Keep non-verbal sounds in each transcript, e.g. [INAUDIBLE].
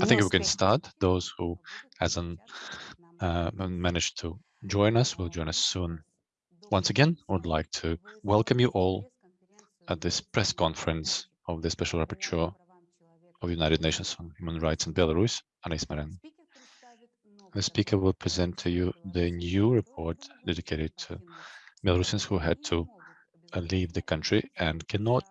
I think we can start. Those who hasn't uh, managed to join us will join us soon. Once again, I would like to welcome you all at this press conference of the Special Rapporteur of the United Nations on Human Rights in Belarus, Anais Marin. The speaker will present to you the new report dedicated to Belarusians who had to uh, leave the country and cannot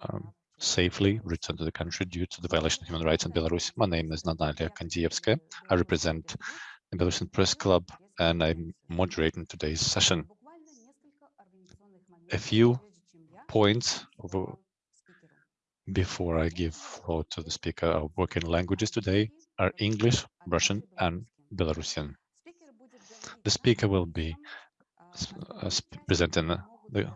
um, safely return to the country due to the violation of human rights in Belarus. My name is Natalia Kandievska. I represent mm-hmm. the Belarusian Press Club and I'm moderating today's session. A few points before I give floor to the speaker. Our working languages today are English, Russian, and Belarusian. The speaker will be uh, uh presenting uh, the,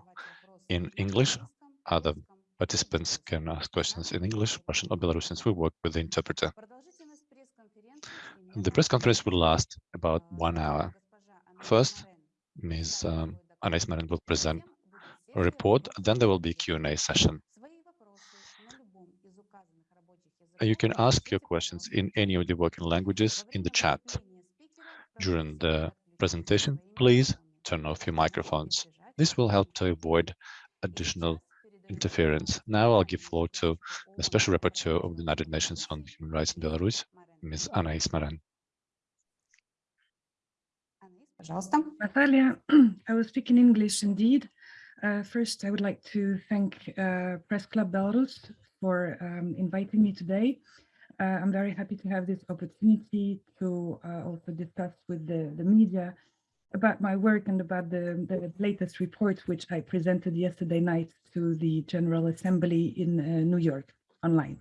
in English. Other participants can ask questions in English, Russian, or Belarusian. We work with the interpreter. The press conference will last about one hour. First, Ms. Um, Anais Marin will present a report, then there will be a Q&A session. You can ask your questions in any of the working languages in the chat. During the presentation, please turn off your microphones. This will help to avoid additional interference. Now I'll give floor to the Special Rapporteur of the United Nations on Human Rights in Belarus, Ms. Anais Marin. Natalia, [CLEARS THROAT] I will speak in English indeed. Uh, first, I would like to thank uh, Press Club Belarus for um, inviting me today. Uh, I'm very happy to have this opportunity to uh, also discuss with the, the media about my work and about the, the latest report, which I presented yesterday night to the General Assembly in uh, New York online.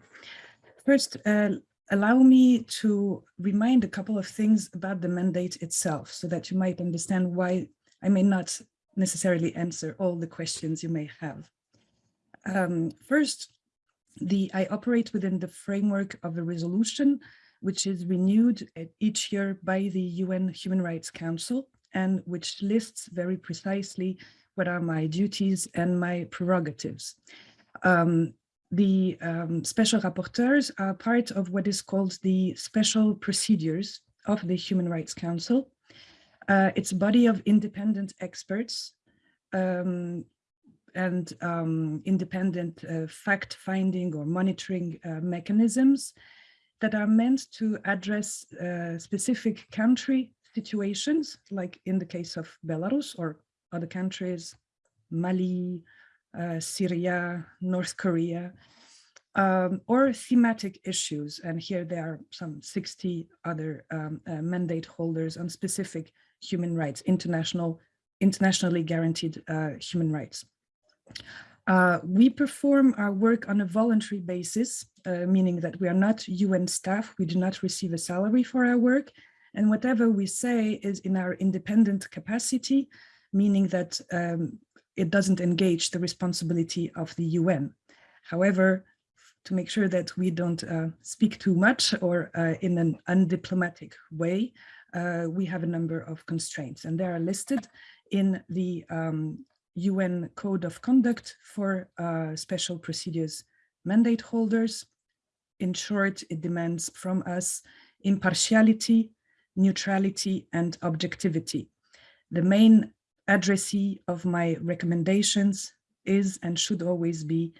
First, uh, allow me to remind a couple of things about the mandate itself so that you might understand why I may not necessarily answer all the questions you may have. Um, first, the I operate within the framework of a resolution which is renewed each year by the UN Human Rights Council and which lists very precisely what are my duties and my prerogatives. Um, the um, special rapporteurs are part of what is called the special procedures of the Human Rights Council. Uh, it's a body of independent experts um, and um, independent uh, fact-finding or monitoring uh, mechanisms that are meant to address uh, specific country situations, like in the case of Belarus or other countries, Mali, uh, Syria, North Korea, um, or thematic issues. And here there are some 60 other um, uh, mandate holders on specific human rights, international, internationally guaranteed uh, human rights. Uh, we perform our work on a voluntary basis, uh, meaning that we are not UN staff, we do not receive a salary for our work, and whatever we say is in our independent capacity, meaning that um, it doesn't engage the responsibility of the UN. However, to make sure that we don't uh, speak too much or uh, in an undiplomatic way, uh, we have a number of constraints and they are listed in the um, UN Code of Conduct for uh, Special Procedures mandate holders. In short, it demands from us impartiality, neutrality, and objectivity. The main addressee of my recommendations is and should always be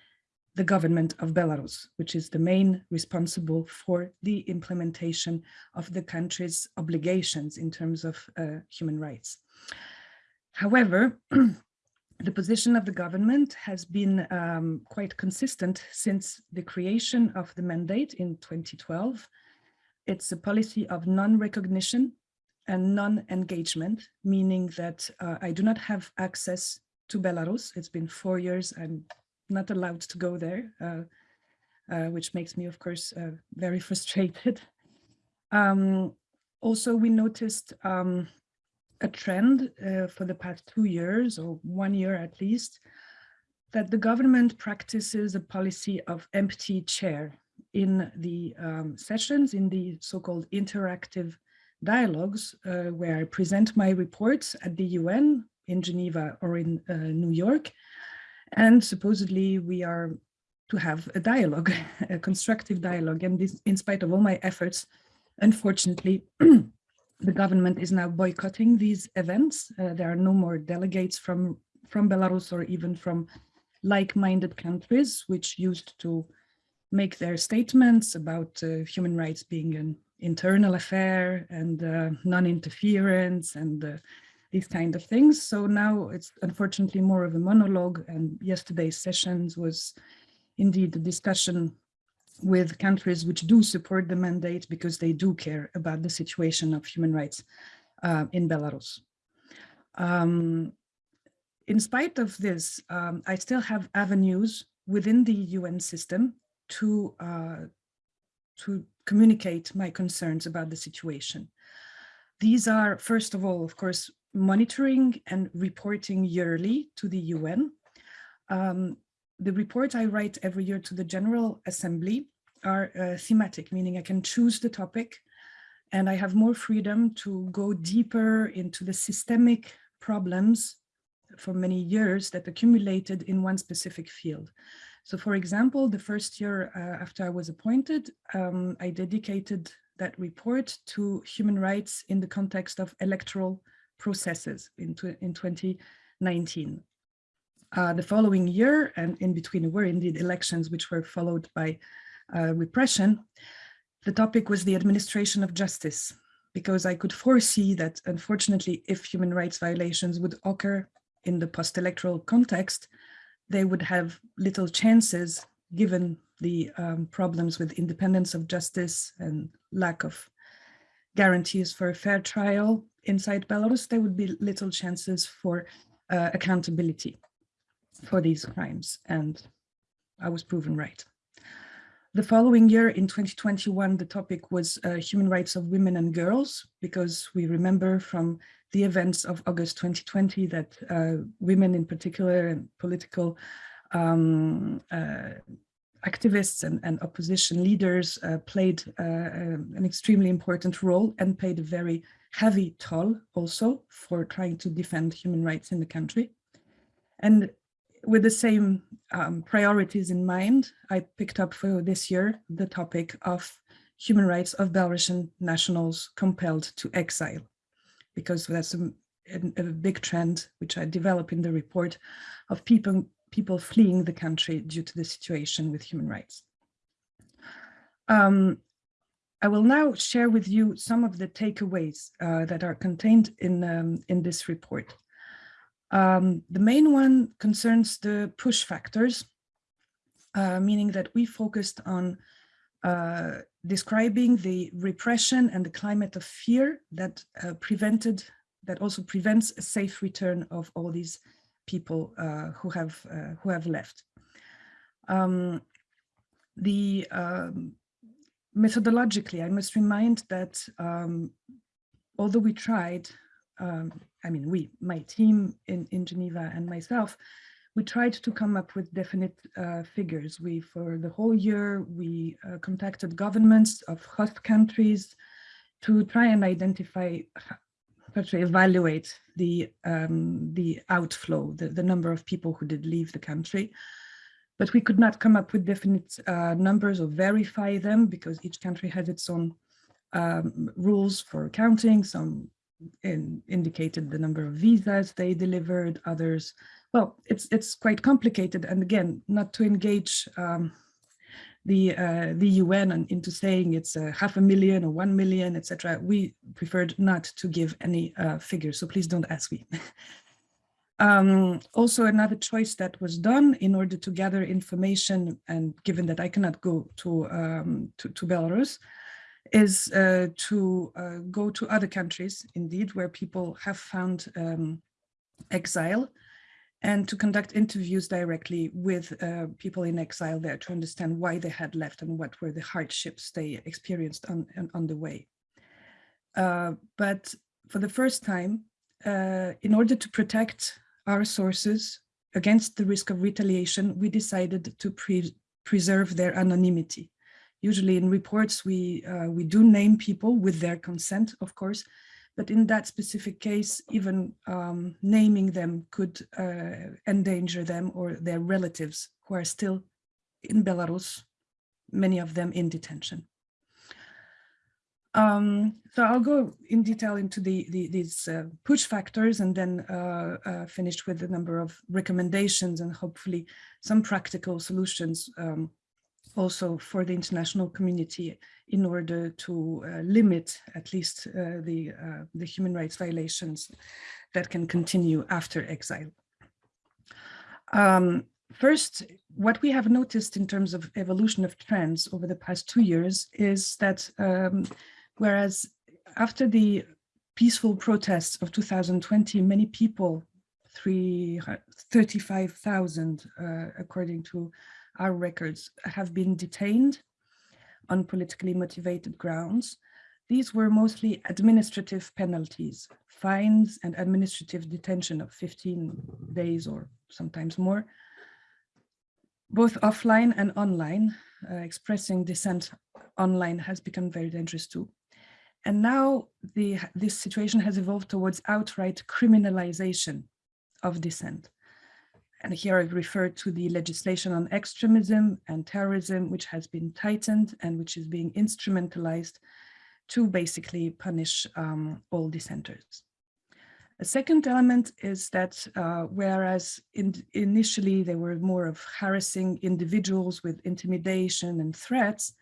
the government of Belarus, which is the main responsible for the implementation of the country's obligations in terms of uh, human rights. However, [CLEARS THROAT] the position of the government has been um, quite consistent since the creation of the mandate in 2012. It's a policy of non-recognition and non-engagement, meaning that uh, I do not have access to Belarus. It's been four years. I'm not allowed to go there, uh, uh, which makes me, of course, uh, very [LAUGHS] frustrated. Um, also, we noticed um, a trend uh, for the past two years or one year at least, that the government practices a policy of empty chair in the um, sessions, in the so-called interactive dialogues, uh, where I present my reports at the UN in Geneva or in uh, New York. And supposedly we are to have a dialogue, [LAUGHS] a constructive dialogue. And this, in spite of all my efforts, unfortunately, [CLEARS THROAT] the government is now boycotting these events. Uh, there are no more delegates from, from Belarus or even from like-minded countries, which used to make their statements about uh, human rights being an internal affair and uh, non-interference and uh, these kind of things. So now it's unfortunately more of a monologue and yesterday's sessions was indeed a discussion with countries which do support the mandate because they do care about the situation of human rights uh, in Belarus. Um, in spite of this, um, I still have avenues within the UN system to, uh, to communicate my concerns about the situation. These are, first of all, of course, monitoring and reporting yearly to the UN. Um, the reports I write every year to the General Assembly are uh, thematic, meaning I can choose the topic and I have more freedom to go deeper into the systemic problems for many years that accumulated in one specific field. So for example, the first year uh, after I was appointed, um, I dedicated that report to human rights in the context of electoral processes in, in 2019. Uh, the following year, and in between were indeed elections, which were followed by uh, repression, the topic was the administration of justice, because I could foresee that, unfortunately, if human rights violations would occur in the post-electoral context, they would have little chances given the um, problems with independence of justice and lack of guarantees for a fair trial inside Belarus, there would be little chances for uh, accountability for these crimes. And I was proven right. The following year in 2021, the topic was uh, human rights of women and girls, because we remember from the events of August 2020 that uh, women in particular and political um, uh, activists and, and, opposition leaders uh, played uh, um, an extremely important role and paid a very heavy toll also for trying to defend human rights in the country. And with the same um, priorities in mind, I picked up for this year the topic of human rights of Belarusian nationals compelled to exile, because that's a, a, a big trend which I develop in the report of people, people fleeing the country due to the situation with human rights. Um, I will now share with you some of the takeaways uh, that are contained in, um, in this report. Um, the main one concerns the push factors, uh, meaning that we focused on uh, describing the repression and the climate of fear that uh, prevented, that also prevents a safe return of all these people uh, who have uh, who have left. Um, the um, methodologically, I must remind that um, although we tried um, I mean, we, my team in, in Geneva and myself, we tried to come up with definite uh, figures. We, for the whole year, we uh, contacted governments of host countries to try and identify, to evaluate the, um, the outflow, the, the number of people who did leave the country. But we could not come up with definite uh, numbers or verify them because each country has its own um, rules for counting. Some in, indicated the number of visas they delivered, others. Well, it's it's quite complicated. And again, not to engage um, the uh, the UN and into saying it's a half a million or one million, etc. We preferred not to give any uh, figures, so please don't ask me. [LAUGHS] um, also, another choice that was done in order to gather information, and given that I cannot go to um, to, to Belarus, is uh, to uh, go to other countries, indeed, where people have found um, exile and to conduct interviews directly with uh, people in exile there to understand why they had left and what were the hardships they experienced on, on the way. Uh, but for the first time, uh, in order to protect our sources against the risk of retaliation, we decided to pre preserve their anonymity. Usually in reports, we, uh, we do name people with their consent, of course, but in that specific case, even um, naming them could uh, endanger them or their relatives who are still in Belarus, many of them in detention. Um, so I'll go in detail into the, the these uh, push factors and then uh, uh, finish with a number of recommendations and hopefully some practical solutions um, also for the international community in order to uh, limit at least uh, the, uh, the human rights violations that can continue after exile. Um, first, what we have noticed in terms of evolution of trends over the past two years is that um, whereas after the peaceful protests of 2020, many people, 35,000 uh, according to our records, have been detained on politically motivated grounds. These were mostly administrative penalties, fines and administrative detention of 15 days or sometimes more, both offline and online. Uh, expressing dissent online has become very dangerous too. And now the, this situation has evolved towards outright criminalization of dissent. And here I refer to the legislation on extremism and terrorism, which has been tightened and which is being instrumentalized to basically punish um, all dissenters. A second element is that uh, whereas in, initially they were more of harassing individuals with intimidation and threats,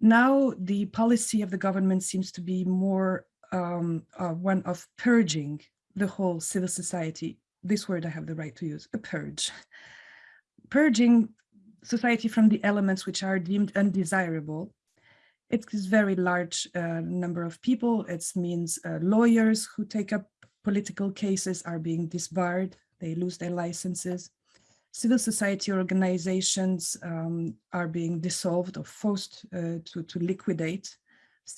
now the policy of the government seems to be more um, uh, one of purging the whole civil society this word I have the right to use, a purge. Purging society from the elements which are deemed undesirable. It's a very large uh, number of people. It means uh, lawyers who take up political cases are being disbarred. They lose their licenses. Civil society organizations um, are being dissolved or forced uh, to, to liquidate.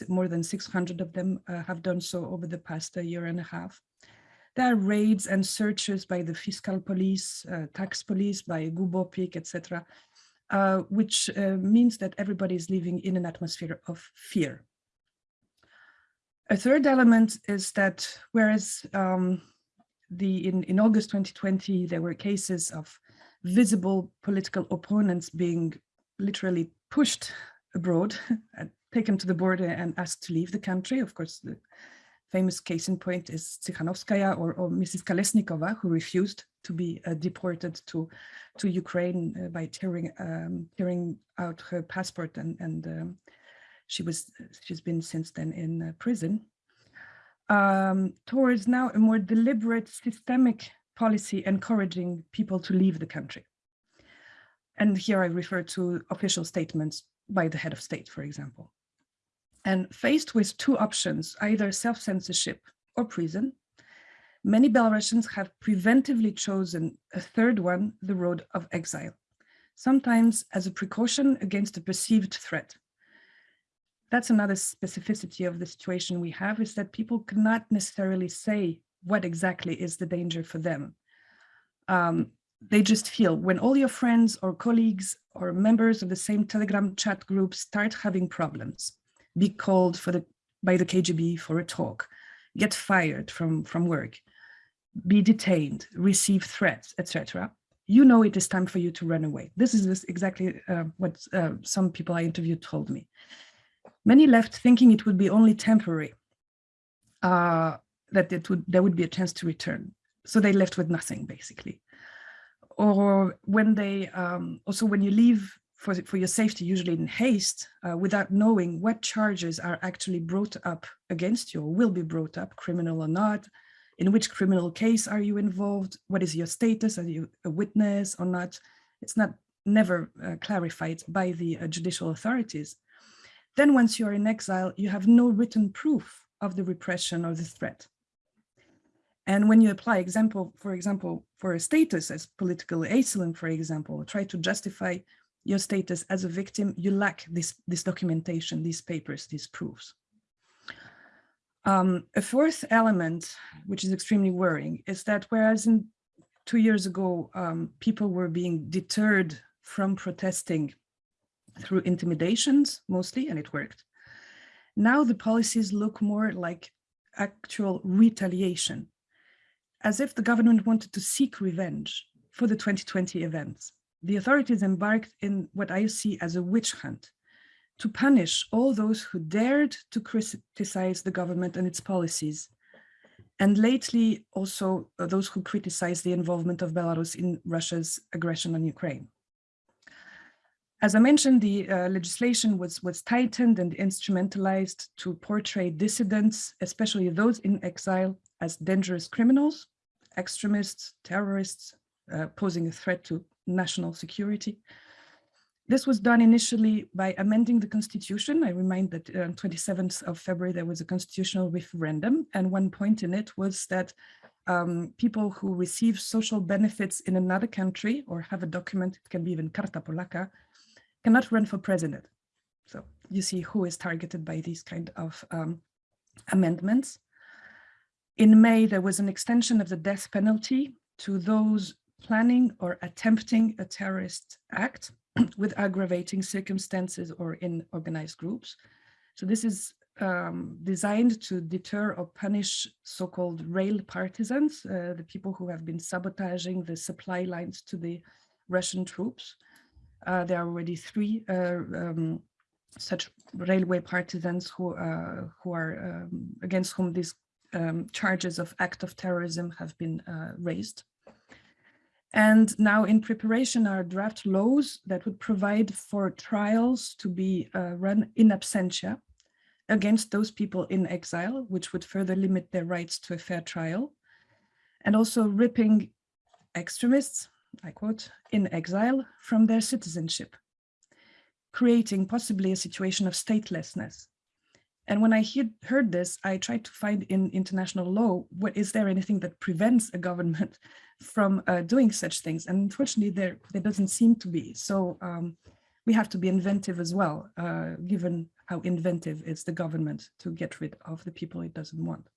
More than 600 of them uh, have done so over the past year and a half. There are raids and searches by the fiscal police, uh, tax police, by GUBOPIK, etc., uh, which uh, means that everybody is living in an atmosphere of fear. A third element is that whereas um, the in, in August 2020, there were cases of visible political opponents being literally pushed abroad, [LAUGHS] taken to the border and asked to leave the country. Of course, the famous case in point is Tsikhanouskaya or, or Mrs. Kalesnikova, who refused to be uh, deported to, to Ukraine uh, by tearing, um, tearing out her passport and, and um, she was, she's been since then in uh, prison. Um, towards now a more deliberate systemic policy encouraging people to leave the country. And here I refer to official statements by the head of state, for example. And faced with two options, either self-censorship or prison, many Belarusians have preventively chosen a third one, the road of exile, sometimes as a precaution against a perceived threat. That's another specificity of the situation we have is that people cannot necessarily say what exactly is the danger for them. Um, they just feel when all your friends or colleagues or members of the same Telegram chat group start having problems, be called for the by the KGB for a talk, get fired from, from work, be detained, receive threats, etc., you know it is time for you to run away. This is exactly uh, what uh, some people I interviewed told me. Many left thinking it would be only temporary, uh, that it would there would be a chance to return. So they left with nothing, basically. Or when they, um, also when you leave for, for your safety, usually in haste, uh, without knowing what charges are actually brought up against you or will be brought up, criminal or not, in which criminal case are you involved, what is your status, are you a witness or not, it's not never uh, clarified by the uh, judicial authorities. Then once you're in exile, you have no written proof of the repression or the threat. And when you apply example, for example, for a status as political asylum, for example, try to justify your status as a victim, you lack this, this documentation, these papers, these proofs. Um, a fourth element, which is extremely worrying, is that whereas in two years ago, um, people were being deterred from protesting through intimidations mostly, and it worked. Now the policies look more like actual retaliation, as if the government wanted to seek revenge for the 2020 events the authorities embarked in what I see as a witch hunt to punish all those who dared to criticize the government and its policies. And lately, also uh, those who criticized the involvement of Belarus in Russia's aggression on Ukraine. As I mentioned, the uh, legislation was, was tightened and instrumentalized to portray dissidents, especially those in exile, as dangerous criminals, extremists, terrorists, uh, posing a threat to national security. This was done initially by amending the constitution. I remind that on uh, 27th of February, there was a constitutional referendum. And one point in it was that um, people who receive social benefits in another country or have a document, it can be even Karta Polaka, cannot run for president. So you see who is targeted by these kind of um, amendments. In May, there was an extension of the death penalty to those planning or attempting a terrorist act [CLEARS THROAT] with aggravating circumstances or in organized groups. So this is um, designed to deter or punish so-called rail partisans, uh, the people who have been sabotaging the supply lines to the Russian troops. Uh, there are already three uh, um, such railway partisans who, uh, who are um, against whom these um, charges of act of terrorism have been uh, raised. And now in preparation are draft laws that would provide for trials to be uh, run in absentia against those people in exile, which would further limit their rights to a fair trial. And also ripping extremists, I quote, in exile from their citizenship, creating possibly a situation of statelessness and when I he heard this, I tried to find in international law, what is there anything that prevents a government from uh, doing such things? And unfortunately, there, there doesn't seem to be. So um, we have to be inventive as well, uh, given how inventive is the government to get rid of the people it doesn't want.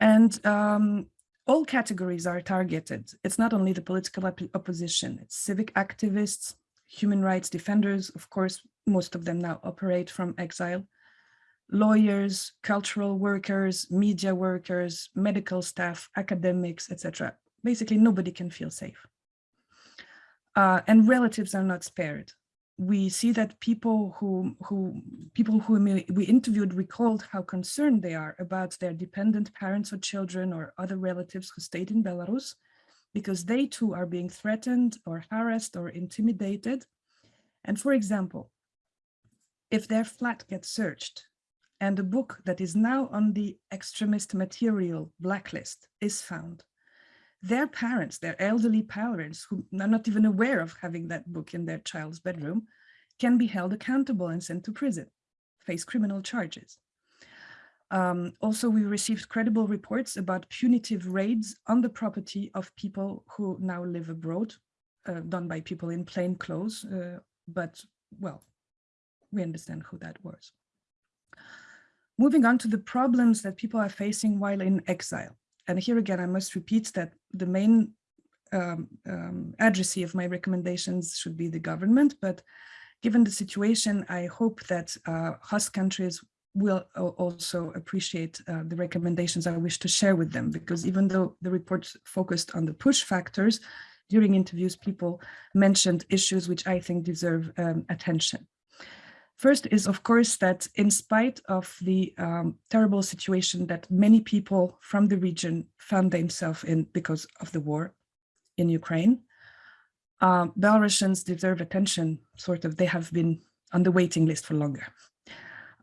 And um, all categories are targeted. It's not only the political op opposition, it's civic activists, human rights defenders, of course, most of them now operate from exile, lawyers, cultural workers, media workers, medical staff, academics, etc. Basically, nobody can feel safe. Uh, and relatives are not spared. We see that people who, who people who we interviewed recalled how concerned they are about their dependent parents or children or other relatives who stayed in Belarus, because they too are being threatened or harassed or intimidated. And for example, if their flat gets searched, and a book that is now on the extremist material blacklist is found. Their parents, their elderly parents, who are not even aware of having that book in their child's bedroom, can be held accountable and sent to prison, face criminal charges. Um, also, we received credible reports about punitive raids on the property of people who now live abroad, uh, done by people in plain clothes, uh, but well, we understand who that was. Moving on to the problems that people are facing while in exile. And here again, I must repeat that the main um, um, addressee of my recommendations should be the government, but given the situation, I hope that uh, host countries will also appreciate uh, the recommendations I wish to share with them, because even though the report focused on the push factors, during interviews, people mentioned issues which I think deserve um, attention. First is, of course, that in spite of the um, terrible situation that many people from the region found themselves in because of the war in Ukraine, uh, Belarusians deserve attention, sort of, they have been on the waiting list for longer.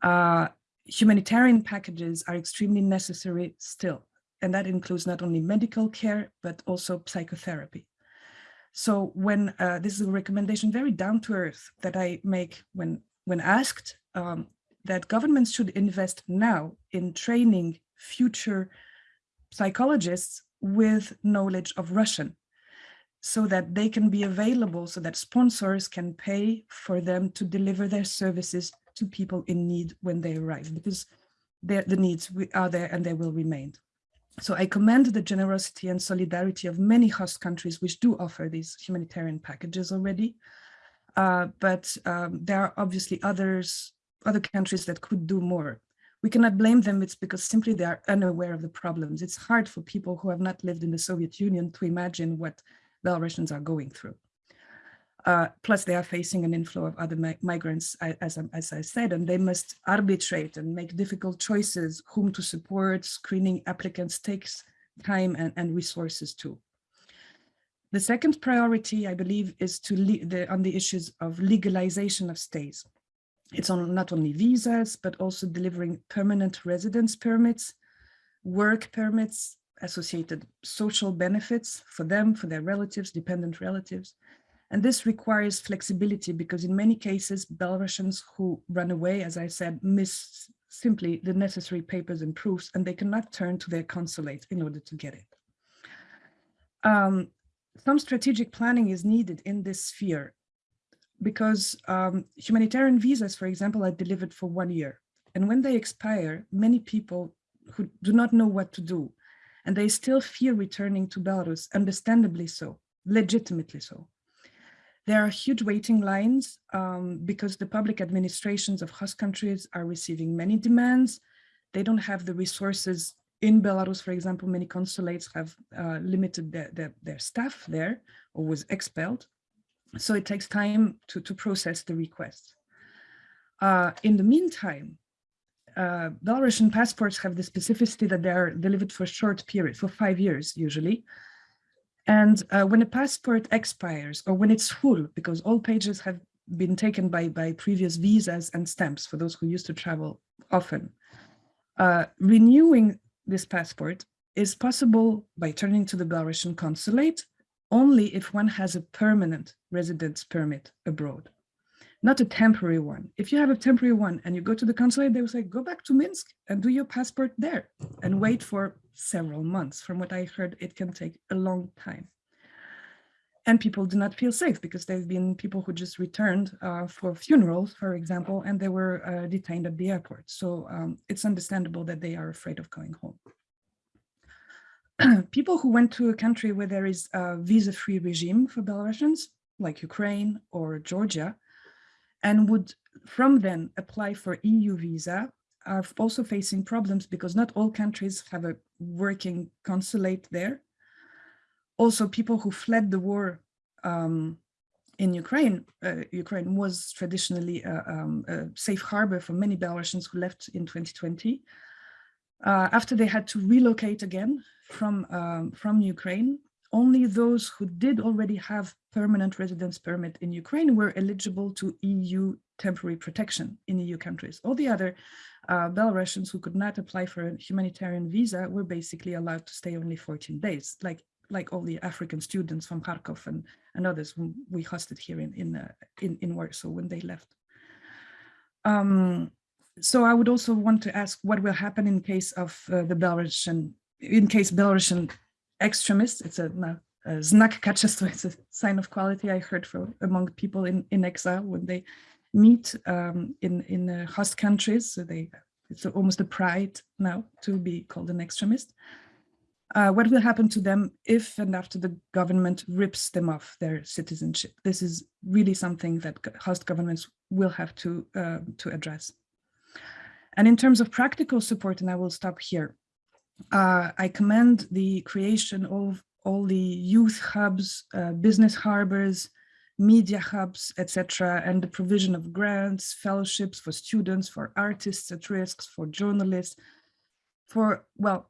Uh, humanitarian packages are extremely necessary still, and that includes not only medical care, but also psychotherapy. So when uh, this is a recommendation very down to earth that I make when when asked um, that governments should invest now in training future psychologists with knowledge of Russian so that they can be available so that sponsors can pay for them to deliver their services to people in need when they arrive because the needs are there and they will remain. So I commend the generosity and solidarity of many host countries which do offer these humanitarian packages already. Uh, but um, there are obviously others, other countries that could do more. We cannot blame them, it's because simply they are unaware of the problems. It's hard for people who have not lived in the Soviet Union to imagine what Belarusians are going through. Uh, plus, they are facing an inflow of other mi migrants, as, as I said, and they must arbitrate and make difficult choices whom to support. Screening applicants takes time and, and resources too. The second priority, I believe, is to the, on the issues of legalization of stays. It's on not only visas, but also delivering permanent residence permits, work permits, associated social benefits for them, for their relatives, dependent relatives. And this requires flexibility because in many cases, Belarusians who run away, as I said, miss simply the necessary papers and proofs, and they cannot turn to their consulate in order to get it. Um, some strategic planning is needed in this sphere because um, humanitarian visas, for example, are delivered for one year. And when they expire, many people who do not know what to do, and they still fear returning to Belarus, understandably so, legitimately so. There are huge waiting lines um, because the public administrations of host countries are receiving many demands. They don't have the resources in Belarus, for example, many consulates have uh, limited their, their, their, staff there or was expelled. So it takes time to, to process the requests. Uh, in the meantime, uh, Belarusian passports have the specificity that they are delivered for a short period, for five years usually. And uh, when a passport expires or when it's full, because all pages have been taken by, by previous visas and stamps for those who used to travel often, uh, renewing this passport is possible by turning to the Belarusian consulate only if one has a permanent residence permit abroad not a temporary one. If you have a temporary one and you go to the consulate, they will say, go back to Minsk and do your passport there and wait for several months. From what I heard, it can take a long time. And people do not feel safe because there have been people who just returned uh, for funerals, for example, and they were uh, detained at the airport. So um, it's understandable that they are afraid of going home. [CLEARS THROAT] people who went to a country where there is a visa-free regime for Belarusians, like Ukraine or Georgia, and would from then apply for EU visa are also facing problems because not all countries have a working consulate there. Also, people who fled the war um, in Ukraine, uh, Ukraine was traditionally a, um, a, safe harbor for many Belarusians who left in 2020. Uh, after they had to relocate again from, um, from Ukraine, only those who did already have permanent residence permit in Ukraine were eligible to EU temporary protection in EU countries. All the other uh, Belarusians who could not apply for a humanitarian visa were basically allowed to stay only 14 days, like like all the African students from Kharkov and, and others whom we hosted here in in, uh, in, in Warsaw when they left. Um, so I would also want to ask what will happen in case of uh, the Belarusian, in case Belarusian extremists. It's a, a znak kaczeństwa, [LAUGHS] it's a sign of quality I heard from among people in, in exile when they meet um, in, in uh, host countries. So they, it's almost a pride now to be called an extremist. Uh, what will happen to them if and after the government rips them off their citizenship? This is really something that host governments will have to, uh, to address. And in terms of practical support, and I will stop here, uh, I commend the creation of all the youth hubs, uh, business harbors, media hubs, etc., and the provision of grants, fellowships for students, for artists at risks, for journalists, for, well,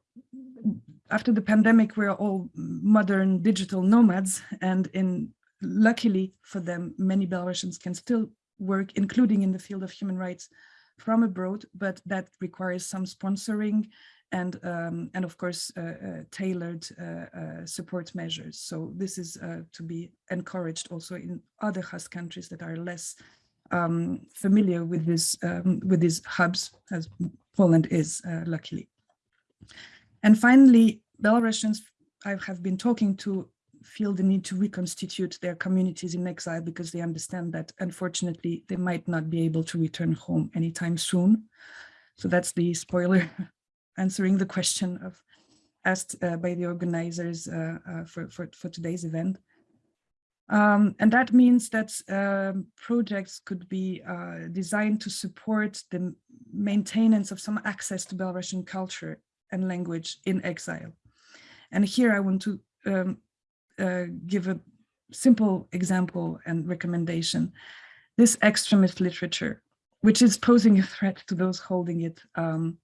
after the pandemic, we're all modern digital nomads, and in luckily for them, many Belarusians can still work, including in the field of human rights from abroad, but that requires some sponsoring and um, and of course uh, uh, tailored uh, support measures. So this is to be encouraged also in other host countries that are less um, familiar with this um, with these hubs, as Poland is luckily. And finally, Belarusians I have been talking to feel the need to reconstitute their communities in exile because they understand that unfortunately they might not be able to return home anytime soon. So that's the spoiler [LAUGHS] answering the question of asked uh, by the organizers uh, uh, for, for, for, today's event. Um, and that means that um, projects could be uh, designed to support the maintenance of some access to Belarusian culture and language in exile. And here I want to um, uh, give a simple example and recommendation. This extremist literature, which is posing a threat to those holding it um,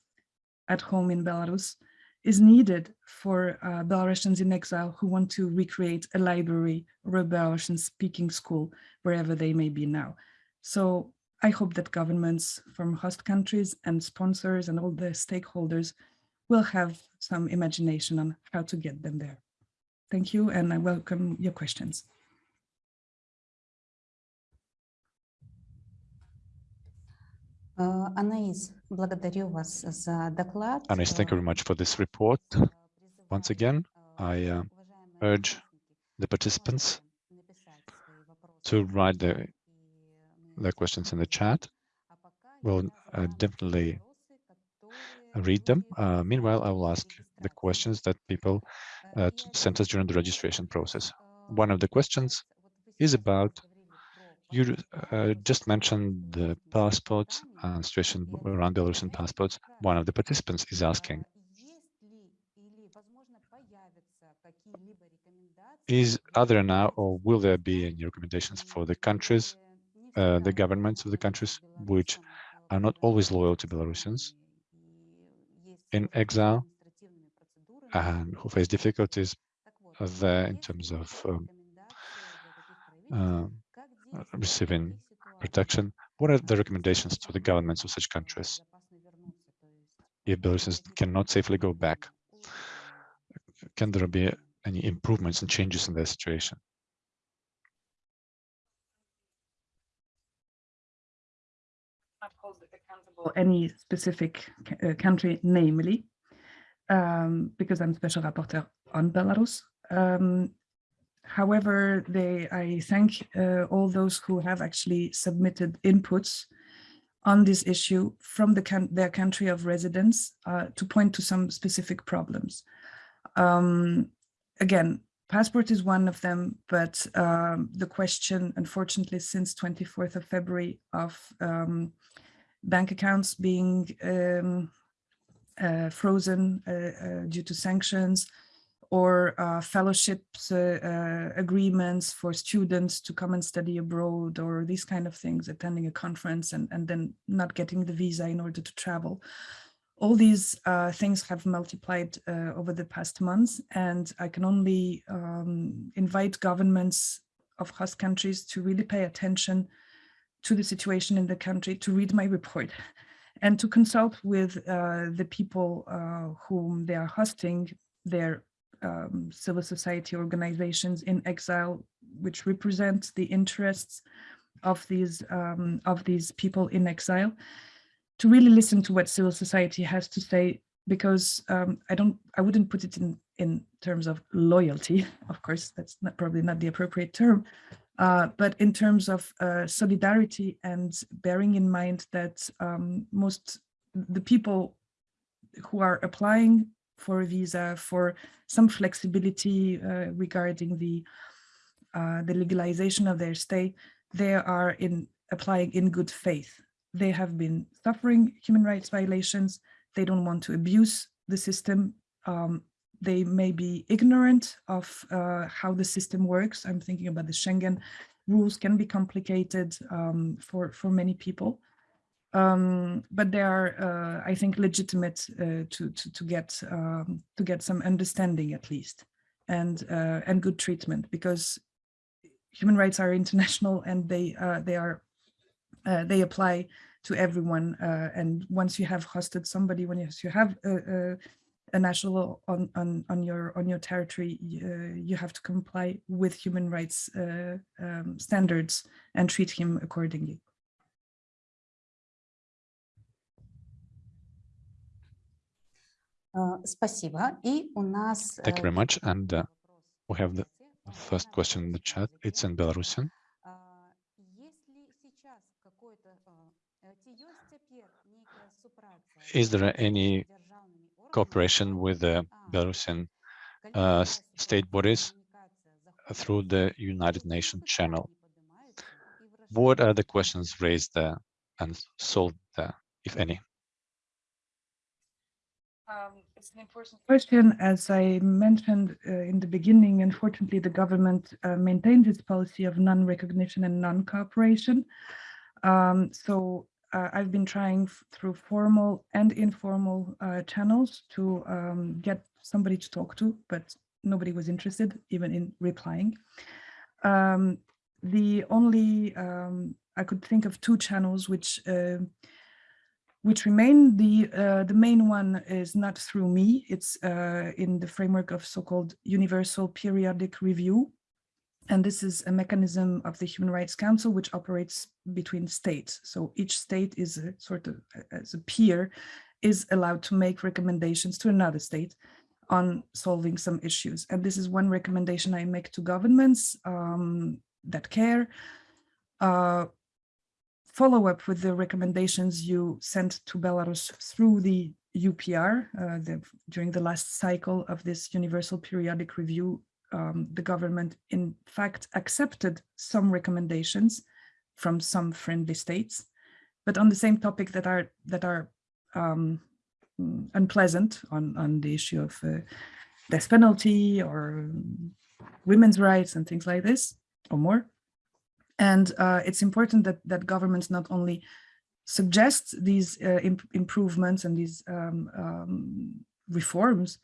at home in Belarus, is needed for uh, Belarusians in exile who want to recreate a library or a Belarusian speaking school wherever they may be now. So I hope that governments from host countries and sponsors and all the stakeholders will have some imagination on how to get them there. Thank you, and I welcome your questions. Анаис, благодарю вас за доклад. Anis, thank you very much for this report. Once again, I uh, urge the participants to write their, their questions in the chat. We'll uh, definitely read them. Uh, meanwhile, I will ask the questions that people uh, sent us during the registration process. One of the questions is about you uh, just mentioned the passports and situation around Belarusian passports. One of the participants is asking, is are there now or will there be any recommendations for the countries, uh, the governments of the countries which are not always loyal to Belarusians in exile and who face difficulties there in terms of um, uh, receiving protection, what are the recommendations to the governments of such countries? if Belarusians cannot safely go back? Can there be any improvements and changes in their situation? Not hold accountable any specific uh, country, namely, um, because I'm special rapporteur on Belarus. Um, However, they, I thank uh, all those who have actually submitted inputs on this issue from the their country of residence uh, to point to some specific problems. Um, again, passport is one of them, but um, the question, unfortunately, since 24th of February of um, bank accounts being um, uh, frozen uh, uh, due to sanctions, or uh, fellowships uh, agreements for students to come and study abroad or these kind of things, attending a conference and, and then not getting the visa in order to travel. All these uh, things have multiplied uh, over the past months, and I can only um, invite governments of host countries to really pay attention to the situation in the country, to read my report, and to consult with uh, the people whom they are hosting their um, civil society organizations in exile, which represent the interests of these um, of these people in exile, to really listen to what civil society has to say, because um, I don't, I wouldn't put it in in terms of loyalty. [LAUGHS] Of course, that's not, probably not the appropriate term, uh, but in terms of uh, solidarity and bearing in mind that um, most the people who are applying for a visa, for some flexibility uh, regarding the uh, the legalization of their stay, they are in applying in good faith. They have been suffering human rights violations. They don't want to abuse the system. Um, they may be ignorant of uh, how the system works. I'm thinking about the Schengen rules can be complicated um, for, for many people. Um, but they are, uh, I think, legitimate uh, to, to, to get um, to get some understanding at least, and uh, and good treatment because human rights are international [LAUGHS] and they uh, they are uh, they apply to everyone. And once you have hosted somebody, when you, you have a, a, a national on, on on your on your territory, you have to comply with human rights um, standards and treat him accordingly. Спасибо. И у нас... Thank you very much. And uh, we have the first question in the chat. It's in Belarusian. Is there any cooperation with the Belarusian uh, state bodies through the United Nations channel? What are the questions raised there and solved there, if any? Um, it's an important question. As I mentioned uh, in the beginning, unfortunately, the government uh, maintains its policy of non-recognition and non-cooperation. Um, so uh, I've been trying through formal and informal uh, channels to um, get somebody to talk to, but nobody was interested even in replying. Um, the only, um, I could think of two channels which uh, which remain. The uh, the main one is not through me. It's uh, in the framework of so-called universal periodic review. And this is a mechanism of the Human Rights Council, which operates between states. So each state is a sort of as a peer is allowed to make recommendations to another state on solving some issues. And this is one recommendation I make to governments um, that care. Uh, follow up with the recommendations you sent to Belarus through the UPR uh, the, during the last cycle of this universal periodic review. Um, the government, in fact, accepted some recommendations from some friendly states, but on the same topic that are that are um, unpleasant on on the issue of uh, death penalty or women's rights and things like this or more. And uh, it's important that, that governments not only suggest these uh, imp improvements and these um, um, reforms,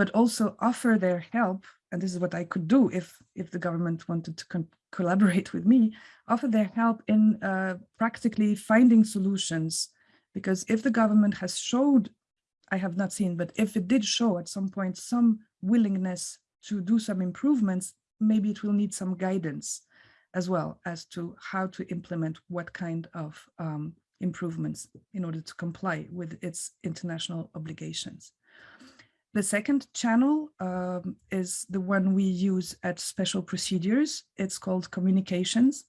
but also offer their help. And this is what I could do if, if the government wanted to [LAUGHS] collaborate with me, offer their help in uh, practically finding solutions. Because if the government has showed, I have not seen, but if it did show at some point some willingness to do some improvements, maybe it will need some guidance as well as to how to implement what kind of um, improvements in order to comply with its international obligations. The second channel um, is the one we use at special procedures. It's called communications.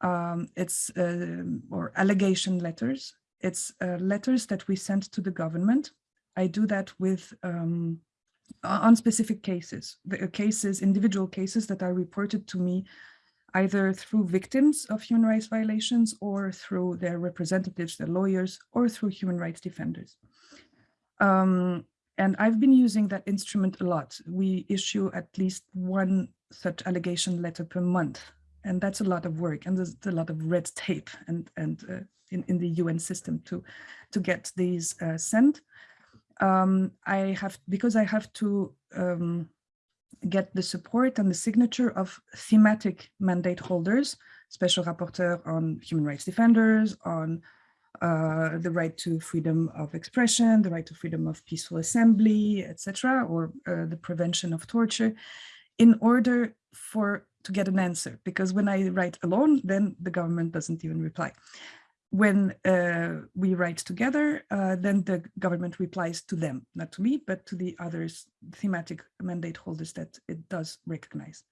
Um, it's uh, or allegation letters. It's uh, letters that we send to the government. I do that with um, on specific cases, the cases, individual cases that are reported to me either through victims of human rights violations or through their representatives, their lawyers, or through human rights defenders. Um, and I've been using that instrument a lot. We issue at least one such allegation letter per month. And that's a lot of work and there's a lot of red tape and, and uh, in, in the UN system to, to get these uh, sent. Um, I have, because I have to um, get the support and the signature of thematic mandate holders, special rapporteur on human rights defenders, on uh, the right to freedom of expression, the right to freedom of peaceful assembly, etc., or uh, the prevention of torture, in order for to get an answer. Because when I write alone, then the government doesn't even reply when uh, we write together, uh, then the government replies to them, not to me, but to the others thematic mandate holders that it does recognize.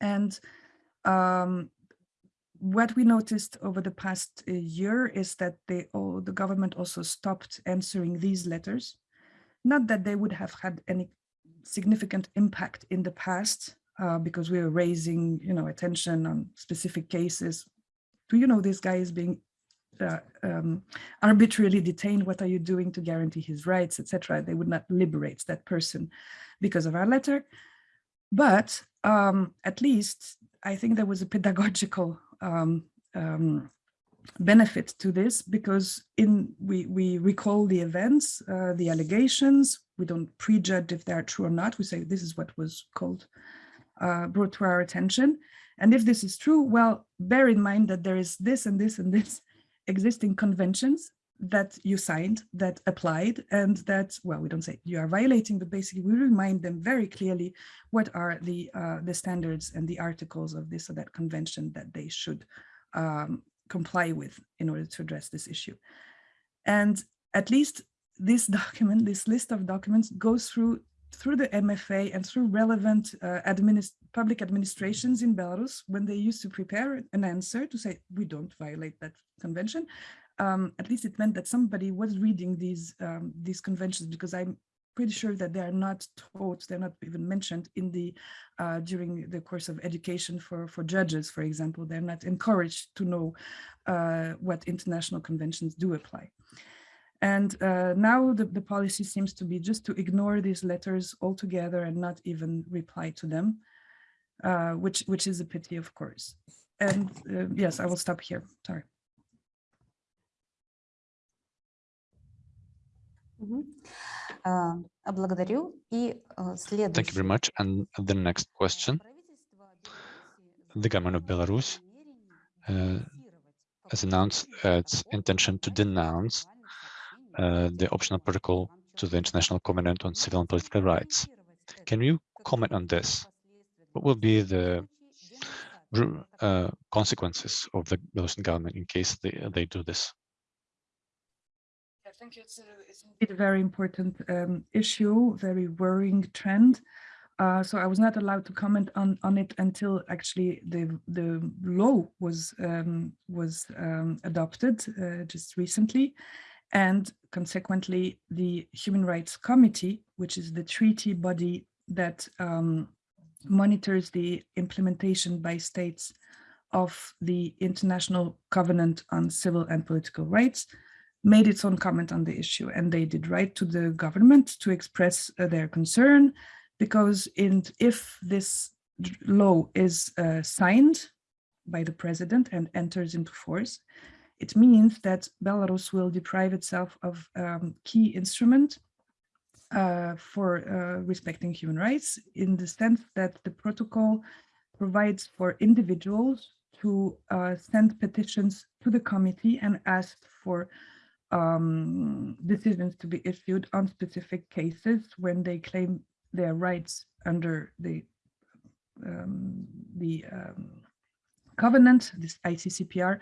And um, what we noticed over the past uh, year is that they, oh, the government also stopped answering these letters. Not that they would have had any significant impact in the past, uh, because we were raising, you know, attention on specific cases. Do you know this guy is being uh, um, arbitrarily detained, what are you doing to guarantee his rights, etc. They would not liberate that person because of our letter. But um, at least I think there was a pedagogical um, um benefit to this because in we, we recall the events, uh, the allegations, we don't prejudge if they're true or not. We say this is what was called, uh, brought to our attention. And if this is true, well, bear in mind that there is this and this and this [LAUGHS] existing conventions that you signed, that applied, and that, well, we don't say you are violating, but basically we remind them very clearly what are the, uh, the standards and the articles of this or that convention that they should um, comply with in order to address this issue. And at least this [LAUGHS] document, this list of documents goes through through the MFA and through relevant uh, administ public administrations in Belarus, when they used to prepare an answer to say, we don't violate that convention, um, at least it meant that somebody was reading these, um, these conventions because I'm pretty sure that they are not taught, they're not even mentioned in the, uh, during the course of education for, for judges, for example, they're not encouraged to know uh, what international conventions do apply. And uh, now the, the policy seems to be just to ignore these letters altogether and not even reply to them, uh, which, which is a pity, of course. And uh, yes, I will stop here. Sorry. Thank you very much. And the next question. The government of Belarus uh, has announced its intention to denounce uh, the optional protocol to the International Covenant on Civil and Political Rights. Can you comment on this? What will be the uh, consequences of the Belarusian government in case they, they do this? Think it's, a, it's indeed a very important um, issue, very worrying trend. Uh, so I was not allowed to comment on, on it until actually the the law was um, was um, adopted uh, just recently, and consequently the Human Rights Committee, which is the treaty body that um, monitors the implementation by states of the International Covenant on Civil and Political Rights, made its own comment on the issue and they did write to the government to express uh, their concern because in, if this law is uh, signed by the president and enters into force, it means that Belarus will deprive itself of um, key instrument uh, for uh, respecting human rights in the sense that the protocol provides for individuals to uh, send petitions to the committee and ask for um, decisions to be issued on specific cases when they claim their rights under the um, the um, covenant, this ICCPR,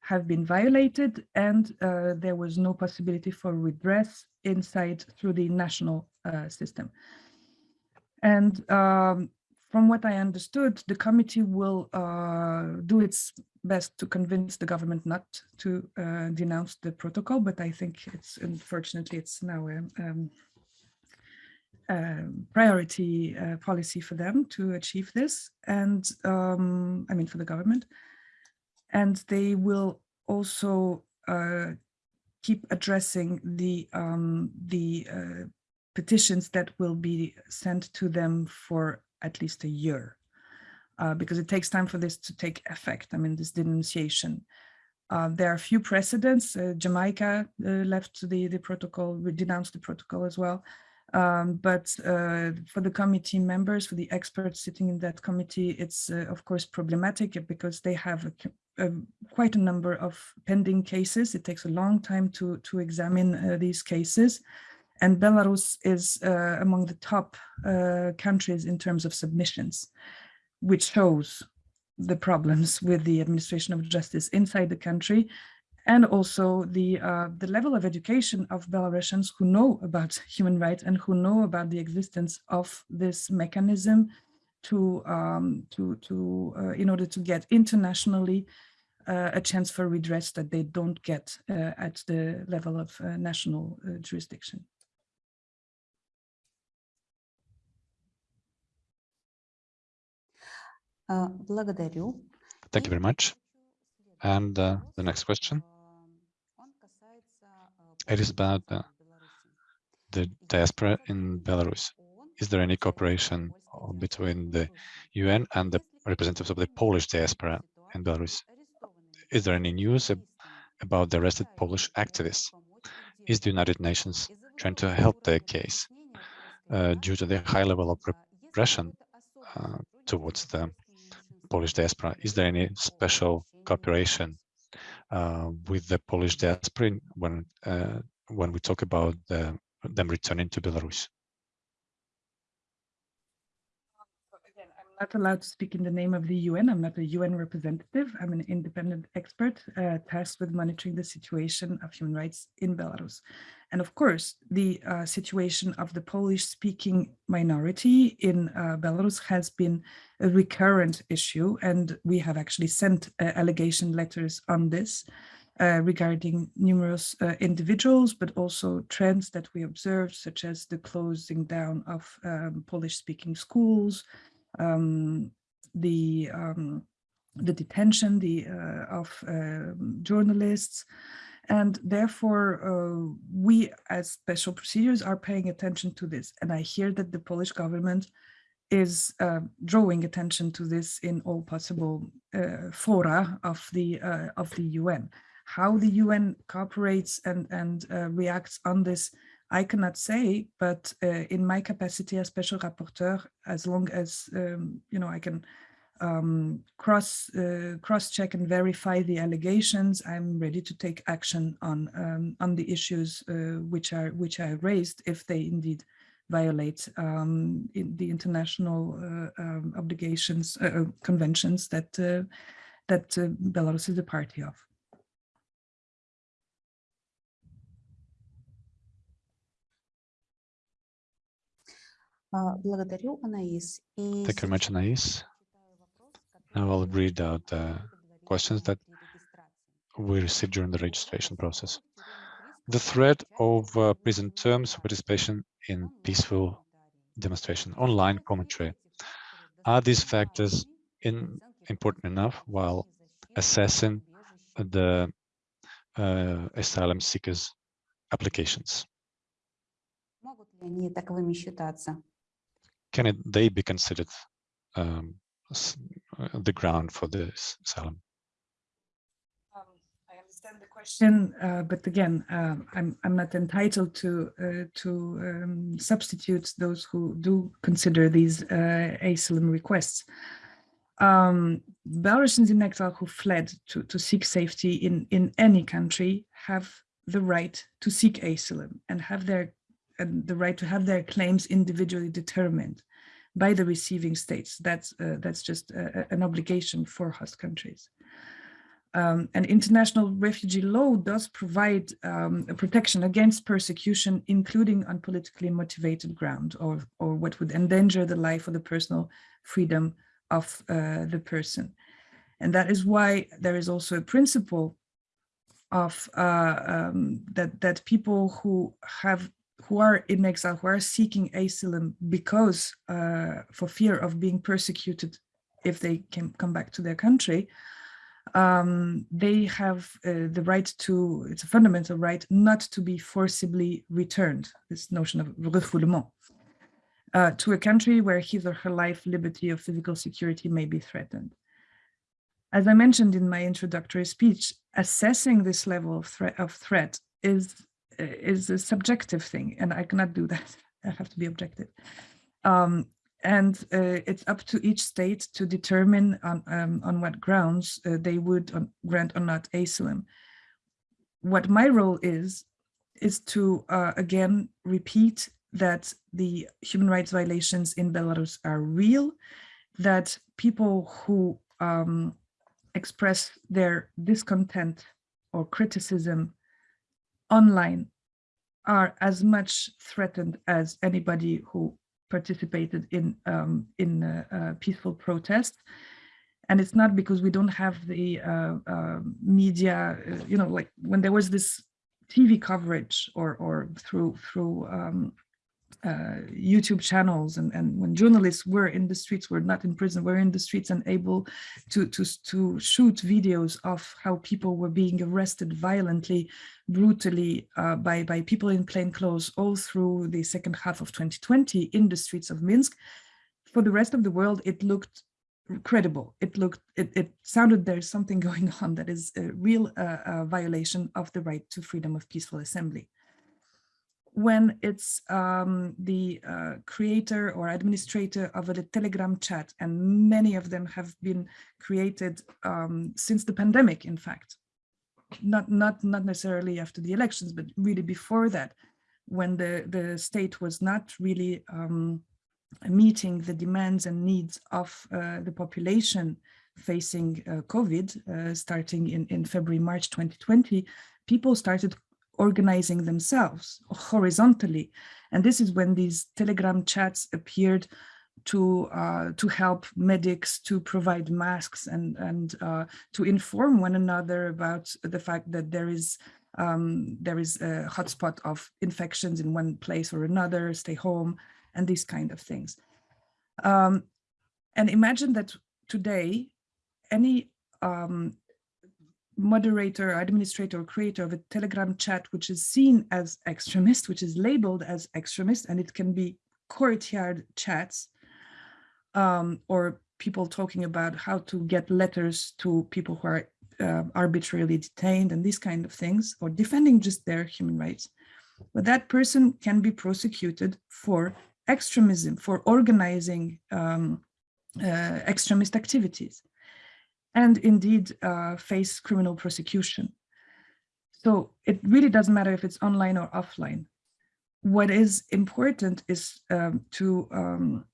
have been violated, and uh, there was no possibility for redress inside through the national uh, system. And um, from what I understood, the committee will uh, do its best to convince the government not to uh, denounce the protocol, but I think it's unfortunately it's now a um, um, priority uh, policy for them to achieve this, and um, I mean for the government, and they will also uh, keep addressing the um, the uh, petitions that will be sent to them for at least a year, uh, because it takes time for this to take effect. I mean, this denunciation. Uh, there are a few precedents. Uh, Jamaica uh, left the, the protocol, we denounced the protocol as well. Um, but uh, for the committee members, for the experts sitting in that committee, it's uh, of course problematic because they have a, a- quite a number of pending cases. It takes a long time to, to examine these cases. And Belarus is uh, among the top uh, countries in terms of submissions, which shows the problems with the administration of justice inside the country and also the uh, the level of education of Belarusians who know about [LAUGHS] human rights and who know about the existence of this mechanism to um, to to uh, in order to get internationally uh, a chance for redress that they don't get uh, at the level of uh, national uh, jurisdiction. Благодарю. Thank you very much. And uh, the next question, It is about uh, the diaspora in Belarus. Is there any cooperation uh, between the UN and the representatives of the Polish diaspora in Belarus? Is there any news ab- about the arrested Polish activists? Is the United Nations trying to help their case uh, due to the high level of repression uh, towards the Polish diaspora? Is there any special cooperation uh, with the Polish diaspora when uh, when we talk about the, them returning to Belarus? Again, I'm not allowed to speak in the name of the UN. I'm not a UN representative. I'm an independent expert uh, tasked with monitoring the situation of human rights in Belarus. And of course, the uh, situation of the Polish-speaking minority in uh, Belarus has been a recurrent issue, and we have actually sent uh, allegation letters on this. Uh, regarding numerous uh, individuals, but also trends that we observed, such as the closing down of um, Polish-speaking schools, um, the um, the detention the uh, of um journalists And therefore, uh, we as special procedures are paying attention to this. And I hear that the Polish government is uh, drawing attention to this in all possible uh, fora of the uh, of the UN. How the UN cooperates and and uh, reacts on this, I cannot say. But uh, in my capacity as special rapporteur, as long as um, you know, I can um, cross uh, cross check and verify the allegations. I'm ready to take action on um, on the issues uh, which are which are raised if they indeed violate um, in the international uh, um, obligations uh, uh, conventions that that Belarus is a party of. Благодарю, Анаис. Thank you very much, Anais. Now I'll read out the questions that we received during the registration process. The threat of uh, prison terms for participation in peaceful demonstration, online commentary. Are these factors in, important enough while assessing the uh, asylum seekers applications? Can it, they be considered um, uh, the ground for this asylum? Um, I understand the question, uh, but again, um, I'm I'm not entitled to uh, to um, substitute those who do consider these uh, asylum requests. Um, Belarusians in exile who fled to to seek safety in in any country have the right to seek asylum and have their and the right to have their claims individually determined by the receiving states. That's, uh, that's just an obligation for host countries. Um, and international refugee law does provide um, a protection against persecution, including on politically motivated ground or, or what would endanger the life or the personal freedom of uh, the person. And that is why there is also a principle of uh, um, that, that people who have who are in exile, who are seeking asylum because uh, for fear of being persecuted if they can come back to their country, um, they have uh, the right to, it's a fundamental right, not to be forcibly returned, this notion of refoulement, uh, to a country where his or her life, liberty, or physical security may be threatened. As I mentioned in my introductory speech, assessing this level of, threat, of threat is is a subjective thing, and I cannot do that. [LAUGHS] I have to be objective. Um, and uh, it's up to each state to determine on, um, on what grounds uh, they would on, grant or not asylum. What my role is, is to, uh, again, repeat that the human rights violations in Belarus are real, that people who um, express their discontent or criticism online are as much threatened as anybody who participated in um, in a peaceful protest. And it's not because we don't have the uh, uh, media, uh, you know, like when there was this TV coverage or or through through um, uh, YouTube channels and, and when journalists were in the streets, were not in prison, were in the streets and able to, to, to shoot videos of how people were being arrested violently, brutally uh, by, by people in plain clothes all through the second half of 2020 in the streets of Minsk. For the rest of the world, it looked credible. It looked, it, it sounded there's something [LAUGHS] going on that is a real uh, uh violation of the right to freedom of peaceful assembly when it's um, the uh, creator or administrator of a Telegram chat, and many of them have been created um, since the pandemic, in fact, not, not, not necessarily after the elections, but really before that, when the, the state was not really um, meeting the demands and needs of uh, the population facing uh, COVID, uh, starting in, in February, March 2020, people started organizing themselves horizontally. And this is when these Telegram chats appeared to uh, to help medics to provide masks and and uh, to inform one another about the fact that there is um, there is a hotspot of infections in one place or another, stay home, and these kind of things. Um, and imagine that today, any um, moderator, administrator, creator of a Telegram chat, which is seen as extremist, which is labeled as extremist, and it can be courtyard chats um, or people talking about how to get letters to people who are uh, arbitrarily detained and these kind of things, or defending just their human rights. But that person can be prosecuted for extremism, for organizing um, uh, extremist activities and indeed uh, face criminal prosecution. So it really doesn't matter if it's online or offline. What is important is um, to um,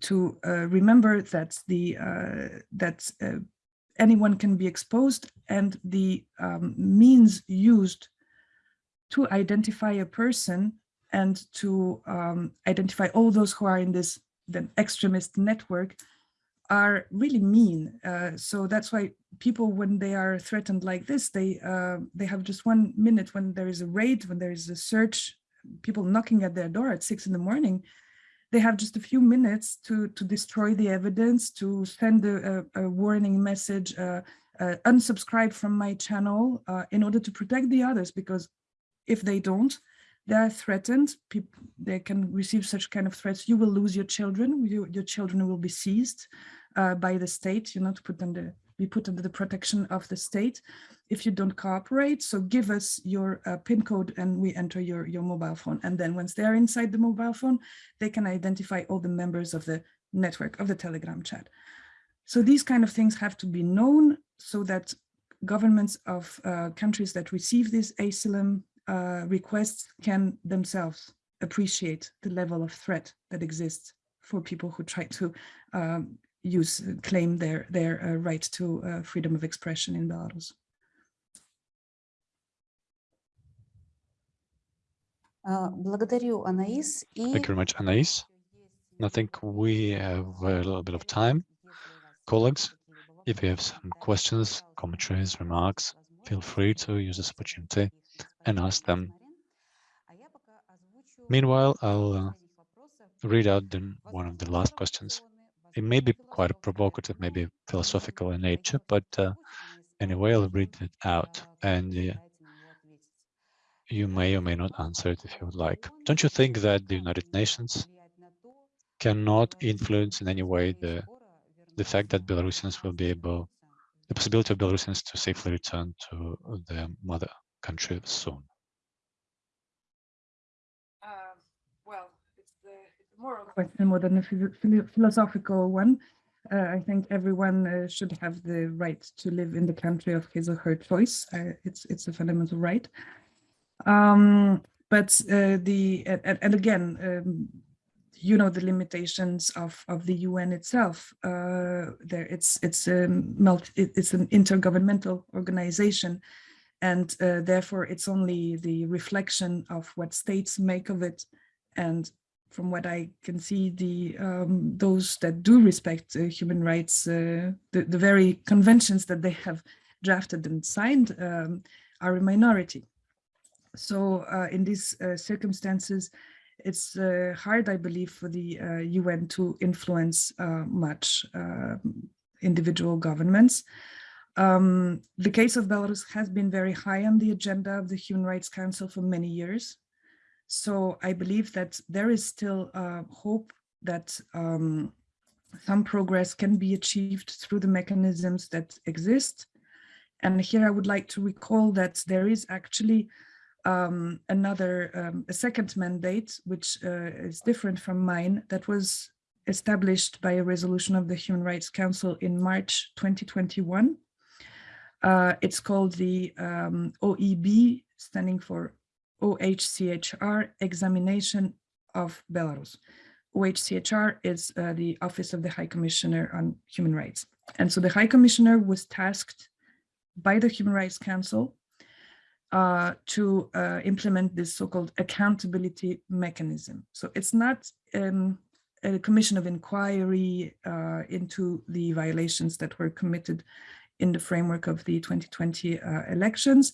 to uh, remember that the uh, that uh, anyone can be exposed and the um, means used to identify a person and to um, identify all those who are in this the extremist network are really mean. Uh, so that's why people, when they are threatened like this, they uh, they have just one minute when there is a raid, when there is a search, people knocking at their door at six in the morning, they have just a few minutes to to destroy the evidence, to send a, a, a warning message, uh, uh unsubscribe from my channel uh, in order to protect the others, because if they don't, they are threatened. People, they can receive such kind of threats. You will lose your children. You, your children will be seized uh, by the state. You know, to put under be put under the protection of the state if you don't cooperate. So give us your uh, PIN code and we enter your, your mobile phone. And then once they're inside the mobile phone, they can identify all the members of the network of the Telegram chat. So these kind of things have to be known so that governments of uh, countries that receive this asylum uh, requests can themselves appreciate the level of threat that exists for people who try to um, use uh, claim their their uh, right to uh, freedom of expression in Belarus. Thank you very much, Anais. I think we have a little bit of time. Colleagues, if you have some questions, commentaries, remarks, feel free to use this opportunity and ask them. Meanwhile, I'll uh, read out the, one of the last questions. It may be quite provocative, maybe philosophical in nature, but uh, anyway, I'll read it out and uh, you may or may not answer it if you would like. Don't you think that the United Nations cannot influence in any way the the fact that Belarusians will be able, the possibility of Belarusians to safely return to their mother country soon? Uh, well, it's the, it's a moral question more than a philosophical one. Uh, I think everyone uh, should have the right to live in the country of his or her choice. Uh, it's it's a fundamental right. Um, but uh, the and, and again, um, you know the limitations of of the UN itself. Uh, there, it's it's a multi, it's an intergovernmental organization and uh, therefore it's only the reflection of what states make of it and from what I can see, the um, those that do respect uh, human rights, uh, the, the very conventions that they have drafted and signed um, are a minority. So uh, in these uh, circumstances, it's uh, hard, I believe, for the UN to influence much um, individual governments. Um, the case of Belarus has been very high on the agenda of the Human Rights Council for many years. So I believe that there is still uh, hope that um, some progress can be achieved through the mechanisms that exist. And here I would like to recall that there is actually um, another, um, a second mandate, which uh, is different from mine, that was established by a resolution of the Human Rights Council in March 2021 uh, it's called the um, OEB, standing for OHCHR examination of Belarus. OHCHR is uh, the Office of the High Commissioner on Human Rights. And so the High Commissioner was tasked by the Human Rights Council uh, to uh, implement this so-called accountability mechanism. So it's not um, a commission of inquiry uh, into the violations that were committed in the framework of the 2020 uh, elections.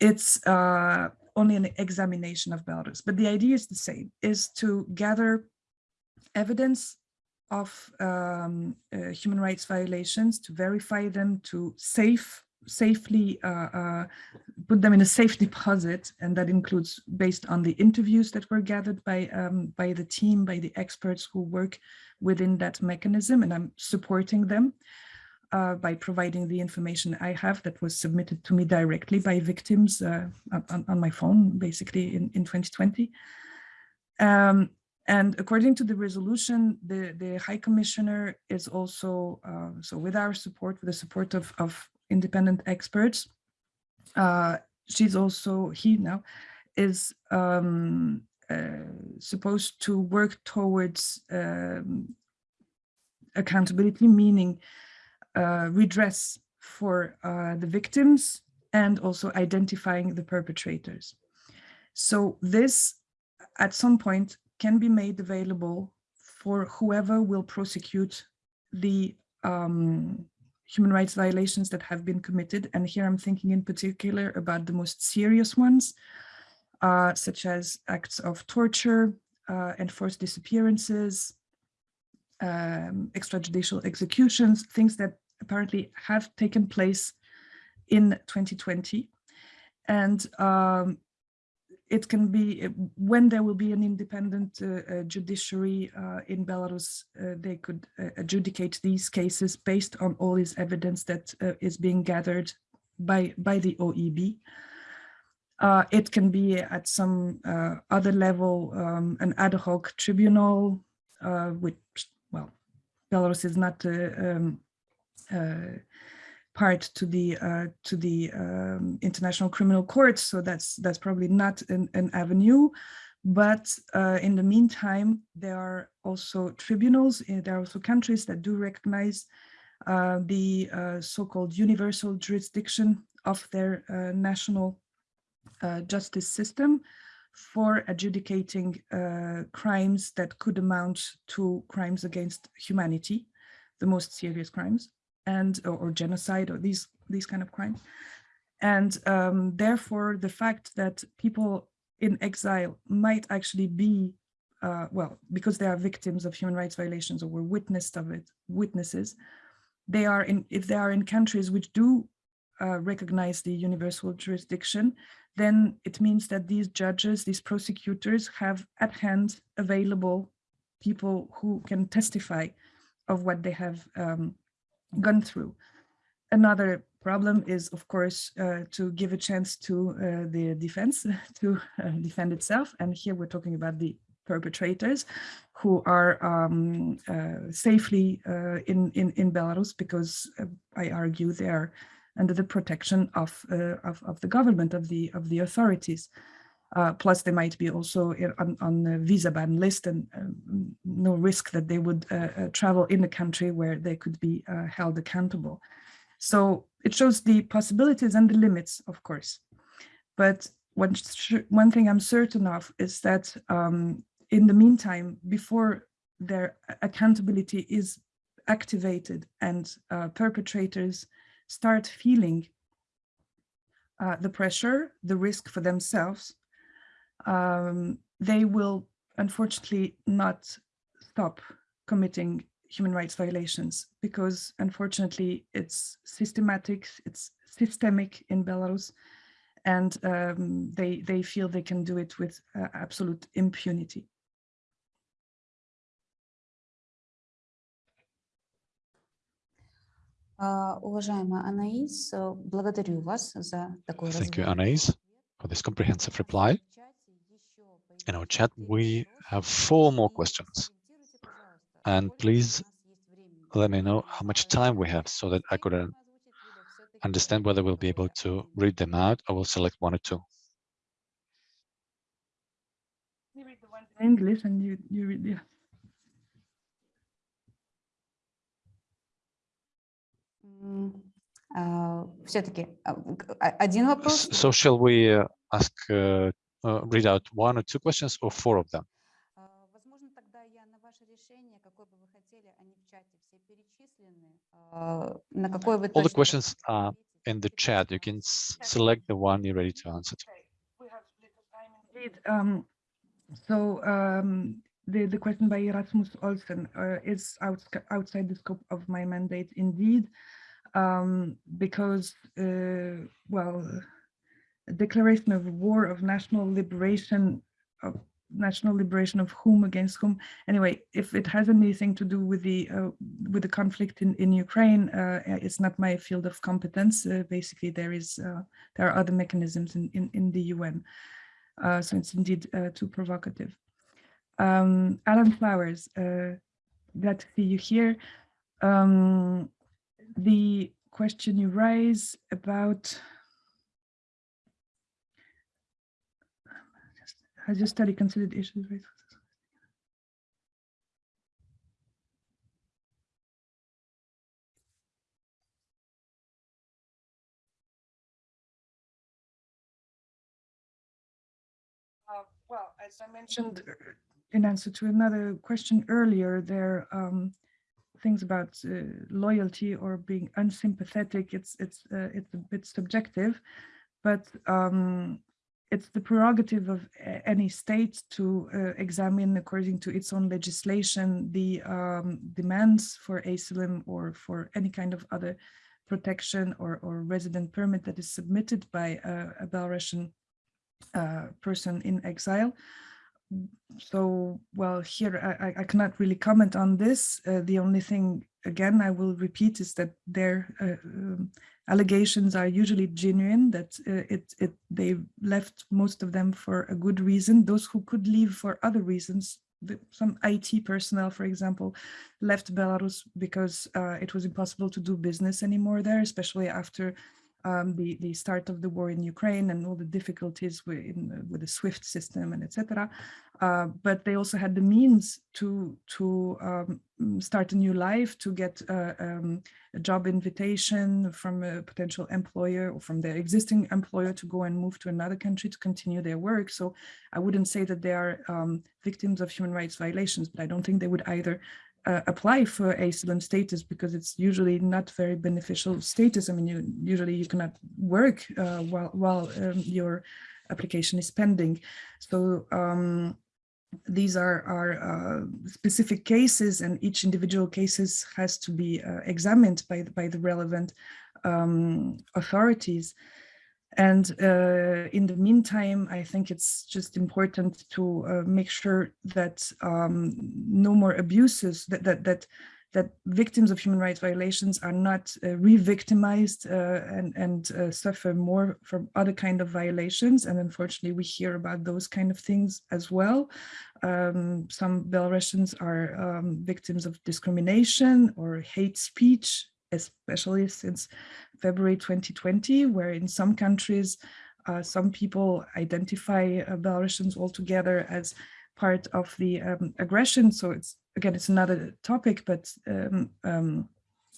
It's uh, only an examination of Belarus, but the idea is the same, is to gather evidence of um, uh, human rights violations, to verify them, to safe safely uh, uh, put them in a safe deposit, and that includes based on the interviews that were gathered by um, by the team, by the experts who work within that mechanism, and I'm supporting them uh, by providing the information I have that was submitted to me directly by victims uh, on, on, my phone, basically in, in 2020. Um, and according to the resolution, the, the High Commissioner is also, uh, so with our support, with the support of, of independent experts, uh, she's also, he now, is um, uh, supposed to work towards um, accountability, meaning redress for uh, the victims and also identifying the perpetrators. So this, at some point, can be made available for whoever will prosecute the um, human rights violations that have been committed. And here I'm thinking in particular about the most serious ones, uh, such as acts of torture, uh, enforced disappearances, um, extrajudicial executions, things that apparently have taken place in 2020. And um, it can be uh, when there will be an independent uh, uh, judiciary uh, in Belarus, uh, they could uh, adjudicate these cases based on all this evidence that is being gathered by by the OEB. it can be at some other level um, an ad hoc tribunal, which well, Belarus is not um, part to the uh, to the um, International Criminal Court. So that's that's probably not an, an avenue. But uh, in the meantime, there are also tribunals. Eh, there are also countries that do recognize uh, the uh, so-called universal jurisdiction of their uh, national uh, justice system for adjudicating crimes that could amount to crimes against humanity, the most serious crimes and or, or genocide or these these kind of crimes. And um, therefore, the fact that people in exile might actually be, uh, well, because they are victims of human rights violations or were witnessed of it, witnesses, they are in, if they are in countries which do uh, recognize the universal jurisdiction, then it means that these judges, these prosecutors have at hand available people who can testify of what they have um, gone through. Another problem is, of course, uh, to give a chance to uh, the defense [LAUGHS] to uh, defend itself. And here we're talking about the perpetrators who are um, uh, safely uh, in, in, in Belarus because uh, I argue they are under the protection of, of, of the government, of the, of the authorities. Uh, plus, they might be also on, on the visa ban list and um, no risk that they would uh, uh, travel in a country where they could be uh, held accountable. So it shows the possibilities and the limits, of course. But one, one thing I'm certain of is that um, in the meantime, before their accountability is activated and uh, perpetrators start feeling uh, the pressure, the risk for themselves, um, they will unfortunately not stop committing human rights violations because unfortunately it's systematic, it's systemic in Belarus and um, they, they feel they can do it with uh, absolute impunity. Уважаемая Анаис, благодарю вас за такой Thank you, Anais, for this comprehensive reply. in our chat, we have four more questions. And please let me know how much time we have so that I could uh, understand whether we'll be able to read them out. I will select one or two. You read the English and you, you read. So shall we uh, ask uh, uh, read out one or two questions or four of them. All the questions are in the chat. You can select the one you're ready to answer. To. Um, so um, the, the question by Erasmus Olsen uh, is out, outside the scope of my mandate indeed, um, because, uh, well, declaration of war of national liberation of national liberation of whom against whom. Anyway if it has anything to do with the uh, with the conflict in in ukraine uh, it's not my field of competence. Uh, basically there is uh, there are other mechanisms in in, in the un uh, so it's indeed uh, too provocative. Um alan flowers glad to see you here. Um the question you raise about has your study considered issues raised? Uh, well, as I mentioned in answer to another question earlier, there are um, things about uh, loyalty or being unsympathetic. It's it's uh, it's a bit subjective, but um, it's the prerogative of any state to uh, examine according to its own legislation the um, demands for asylum or for any kind of other protection or, or resident permit that is submitted by a, a Belarusian uh, person in exile. So, well, here I, I cannot really comment on this. Uh, the only thing, again, I will repeat is that their uh, um, allegations are usually genuine, that uh, it, it they left most of them for a good reason. Those who could leave for other reasons, the, some IT personnel, for example, left Belarus because uh, it was impossible to do business anymore there, especially after um, the, the start of the war in Ukraine and all the difficulties with, in, with the SWIFT system and etc. Uh, but they also had the means to, to um, start a new life, to get uh, um, a job invitation from a potential employer or from their existing employer to go and move to another country to continue their work. So I wouldn't say that they are um, victims of human rights violations, but I don't think they would either uh, apply for asylum status because it's usually not very beneficial status. I mean, you usually you cannot work uh, while while um, your application is pending. So um, these are are uh, specific cases, and each individual cases has to be uh, examined by the, by the relevant um, authorities. And uh, in the meantime, I think it's just important to uh, make sure that um, no more abuses, that, that, that, that victims of human rights violations are not uh, re-victimized uh, and, and uh, suffer more from other kind of violations. And unfortunately, we hear about those kind of things as well. Um, some Belarusians are um, victims of discrimination or hate speech especially since February 2020, where in some countries, uh, some people identify uh, Belarusians altogether as part of the um, aggression. So it's, again, it's another topic, but um, um,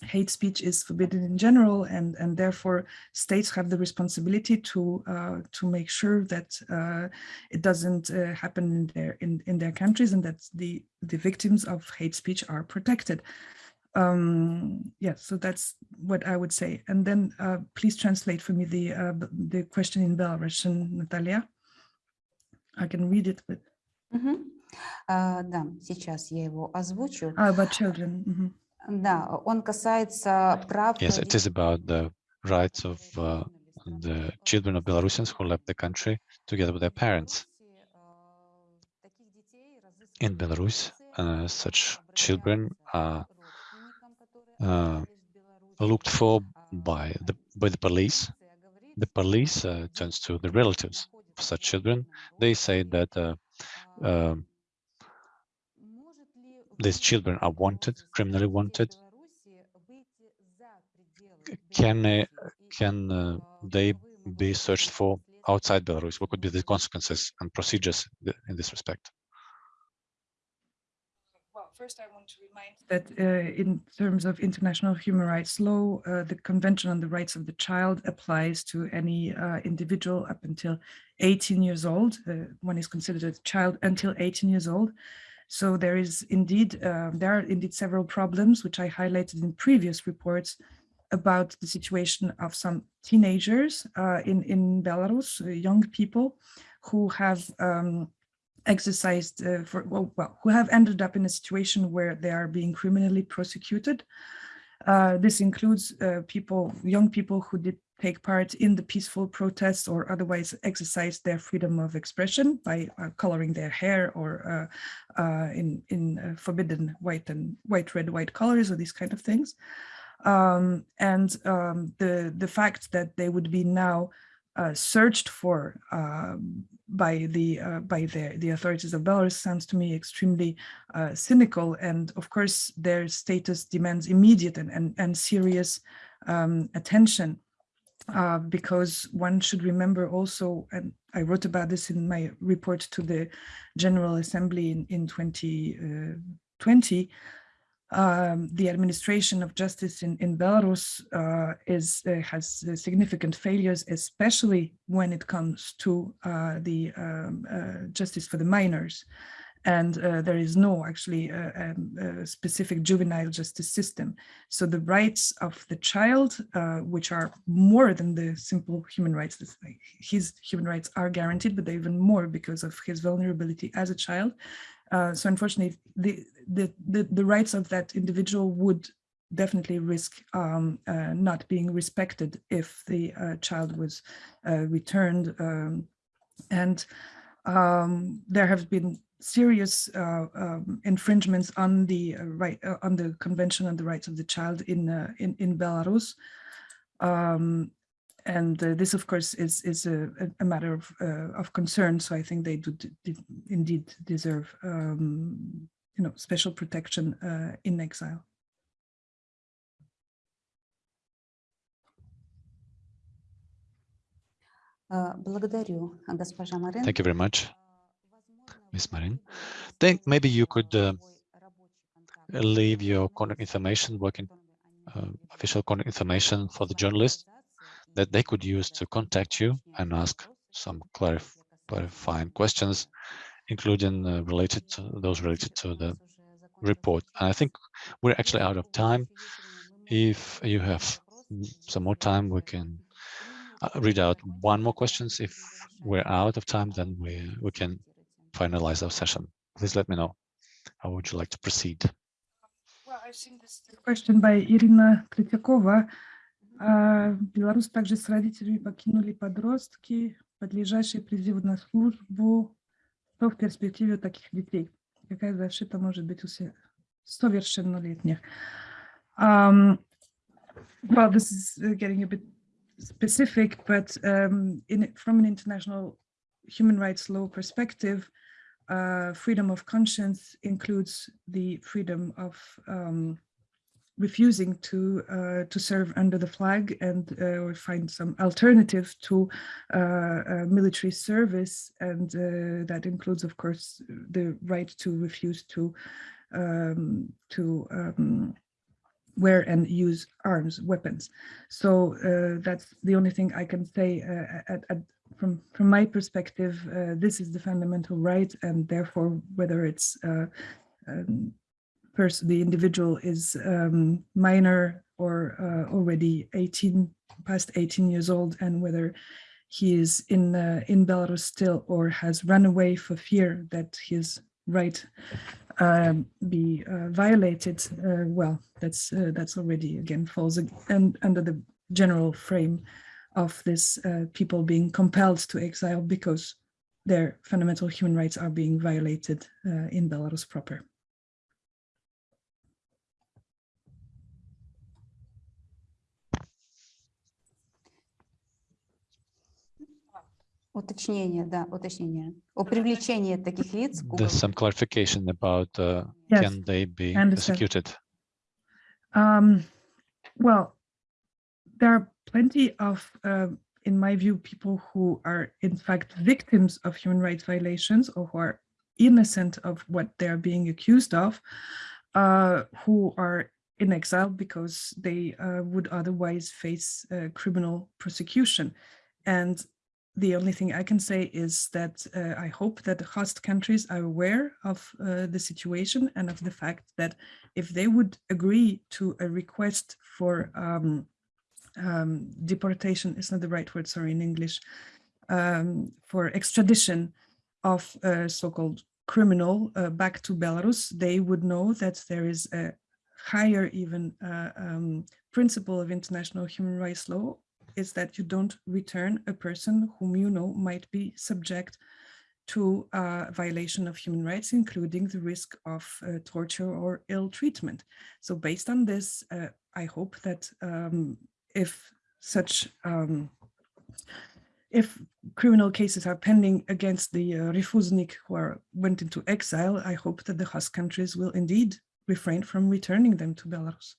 hate speech is forbidden in general and and therefore states have the responsibility to uh, to make sure that uh, it doesn't uh, happen in their in in their countries and that the the victims of hate speech are protected um yeah so that's what i would say and then uh, please translate for me the uh, the question in belarusian natalia i can read it but uh, да сейчас я его озвучу ah, about children mm -hmm. да он касается прав yes it is about the rights of uh, the children of belarusians who left the country together with their parents in belarus uh, such children are uh, looked for by the by the police. The police uh, turns to the relatives of such children. They say that uh, uh, these children are wanted, criminally wanted. Can they, can uh, they be searched for outside Belarus? What could be the consequences and procedures in this respect? First, I want to remind that uh, in terms of international human rights law, uh, the Convention on the Rights of the Child applies to any uh, individual up until 18 years old. Uh, one is considered a child until 18 years old. So there is indeed, uh, there are indeed several problems, which I highlighted in previous reports about the situation of some teenagers uh, in, in Belarus, young people who have um, exercised uh, for well, well, who have ended up in a situation where they are being criminally prosecuted Uh, this includes uh, people, young people who did take part in the peaceful protests or otherwise exercise their freedom of expression by uh, coloring their hair or uh, uh, in, in forbidden white and white, red, white colors or these kind of things. Um, and um, the, the fact that they would be now searched for um, by the uh, by the, the authorities of Belarus sounds to me extremely uh, cynical. And of course, their status demands immediate and, and, and serious um, attention. Uh, because one should remember also, and I wrote about this in my report to the General Assembly in, in 2020, um, the administration of justice in, in Belarus uh, is uh, has uh, significant failures, especially when it comes to uh, the um, uh, justice for the minors. And uh, there is no actually um, specific juvenile justice system. So the rights of the child, which are more than the simple human rights, his human rights are guaranteed, but they even more because of his vulnerability as a child, uh, so unfortunately, the, the, the, the, rights of that individual would definitely risk um, uh, not being respected if the uh, child was uh, returned. Um, and um, there have been serious uh, um, infringements on the right on the Convention on the Rights of the Child in in, in Belarus. Um, and uh, this, of course, is is a, a matter of uh, of concern. So I think they do, do indeed deserve, um, you know, special protection uh, in exile. Thank you very much, Ms. Marin. Think maybe you could uh, leave your contact information, working uh, official contact information for the journalists that they could use to contact you and ask some clarif clarifying questions, including uh, related to those related to the report. And I think we're actually out of time. If you have some more time, we can uh, read out one more questions. If we're out of time, then we, we can finalize our session. Please let me know. How would you like to proceed? Well, I've seen this question by Irina Kritikova. А Беларусь также с родителями покинули подростки, подлежащие призыву на службу. Что в перспективе таких детей? Какая защита может быть у совершеннолетних? Um, well, this is getting a bit specific, but um, in, from an international human rights law perspective, uh, freedom of conscience includes the freedom of um, refusing to uh, to serve under the flag and uh, or find some alternative to uh, uh military service. And uh, that includes of course the right to refuse to um, to um, wear and use arms weapons. So uh, that's the only thing I can say at, at, from from my perspective this is the fundamental right. And therefore whether it's um, person, the individual is um, minor or uh, already 18, past 18 years old, and whether he is in uh, in Belarus still or has run away for fear that his right um, be uh, violated. Uh, well, that's uh, that's already again falls under the general frame of this uh, people being compelled to exile because their fundamental human rights are being violated in Belarus proper. Уточнение, да, уточнение. О привлечении таких лиц. There's some clarification about uh, yes, can they be executed? Um, well, there are plenty of, uh, in my view, people who are in fact victims of human rights violations or who are innocent of what they're being accused of, uh, who are in exile because they uh, would otherwise face uh, criminal prosecution. And the only thing I can say is that uh, I hope that the host countries are aware of uh, the situation and of the fact that if they would agree to a request for um, um, deportation, is not the right word, sorry, in English, um, for extradition of a so-called criminal uh, back to Belarus, they would know that there is a higher even uh, um, principle of international human rights law is that you don't return a person whom you know might be subject to uh, violation of human rights, including the risk of uh, torture or ill treatment. So based on this, uh, I hope that um, if such um, if criminal cases are pending against the uh, refusenik who are, went into exile, I hope that the host countries will indeed refrain from returning them to Belarus.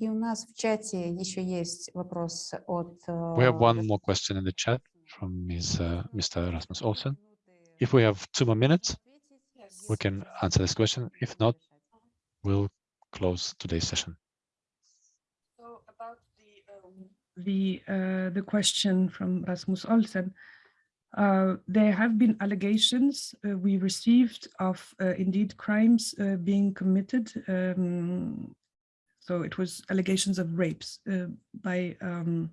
И у нас в чате еще есть вопрос от... We have э, one more question in the chat from Ms. Uh, Mr. Rasmus Olsen. If we have two more minutes, we can answer this question. If not, we'll close today's session. So about the um, the uh, the question from Rasmus Olsen, uh, there have been allegations uh, we received of uh, indeed crimes uh, being committed. Um, so it was allegations of rapes uh, by um,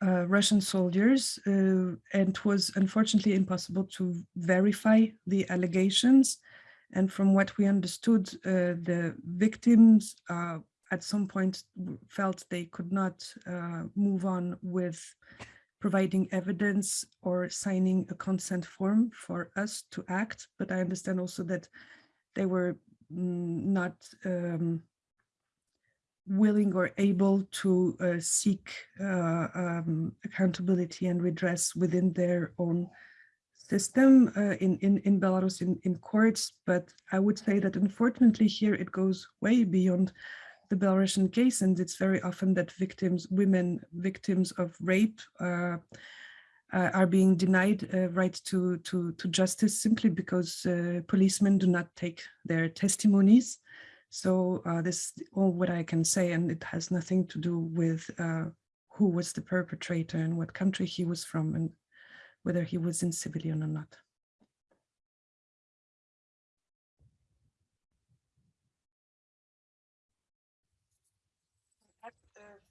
uh, Russian soldiers, uh, and it was unfortunately impossible to verify the allegations. And from what we understood, the victims at some point felt they could not uh, move on with providing evidence or signing a consent form for us to act. But I understand also that they were mm, not um, willing or able to uh, seek uh, um, accountability and redress within their own system uh, in, in, in Belarus in, in courts. But I would say that unfortunately here it goes way beyond the Belarusian case. And it's very often that victims, women victims of rape uh, uh, are being denied uh, right to, to, to justice simply because policemen do not take their testimonies. So uh, this is all what I can say, and it has nothing to do with uh, who was the perpetrator and what country he was from and whether he was in civilian or not.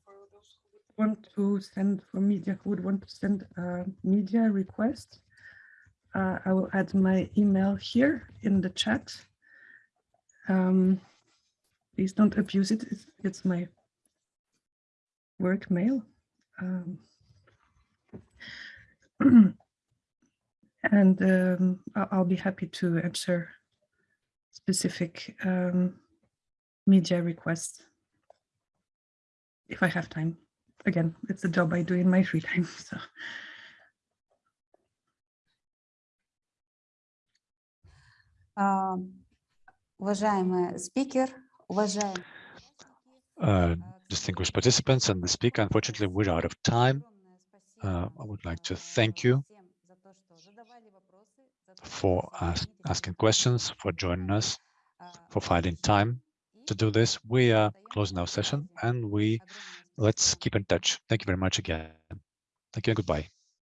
For those who would want to send for media who would want to send a media request? Uh, I will add my email here in the chat. Um, please don't abuse it. It's, it's my work mail. Um, [CLEARS THROAT] and um, I- I'll be happy to answer specific um, media requests if I have time. Again, it's a job I do in my free time. So [LAUGHS] а, Уважаемый спикер, уважаемые Uh, distinguished participants and the speaker, unfortunately, we're out of time. Uh, I would like to thank you for ask, asking questions, for joining us, for finding time to do this. We are closing our session and we let's keep in touch. Thank you very much again. Thank you and goodbye.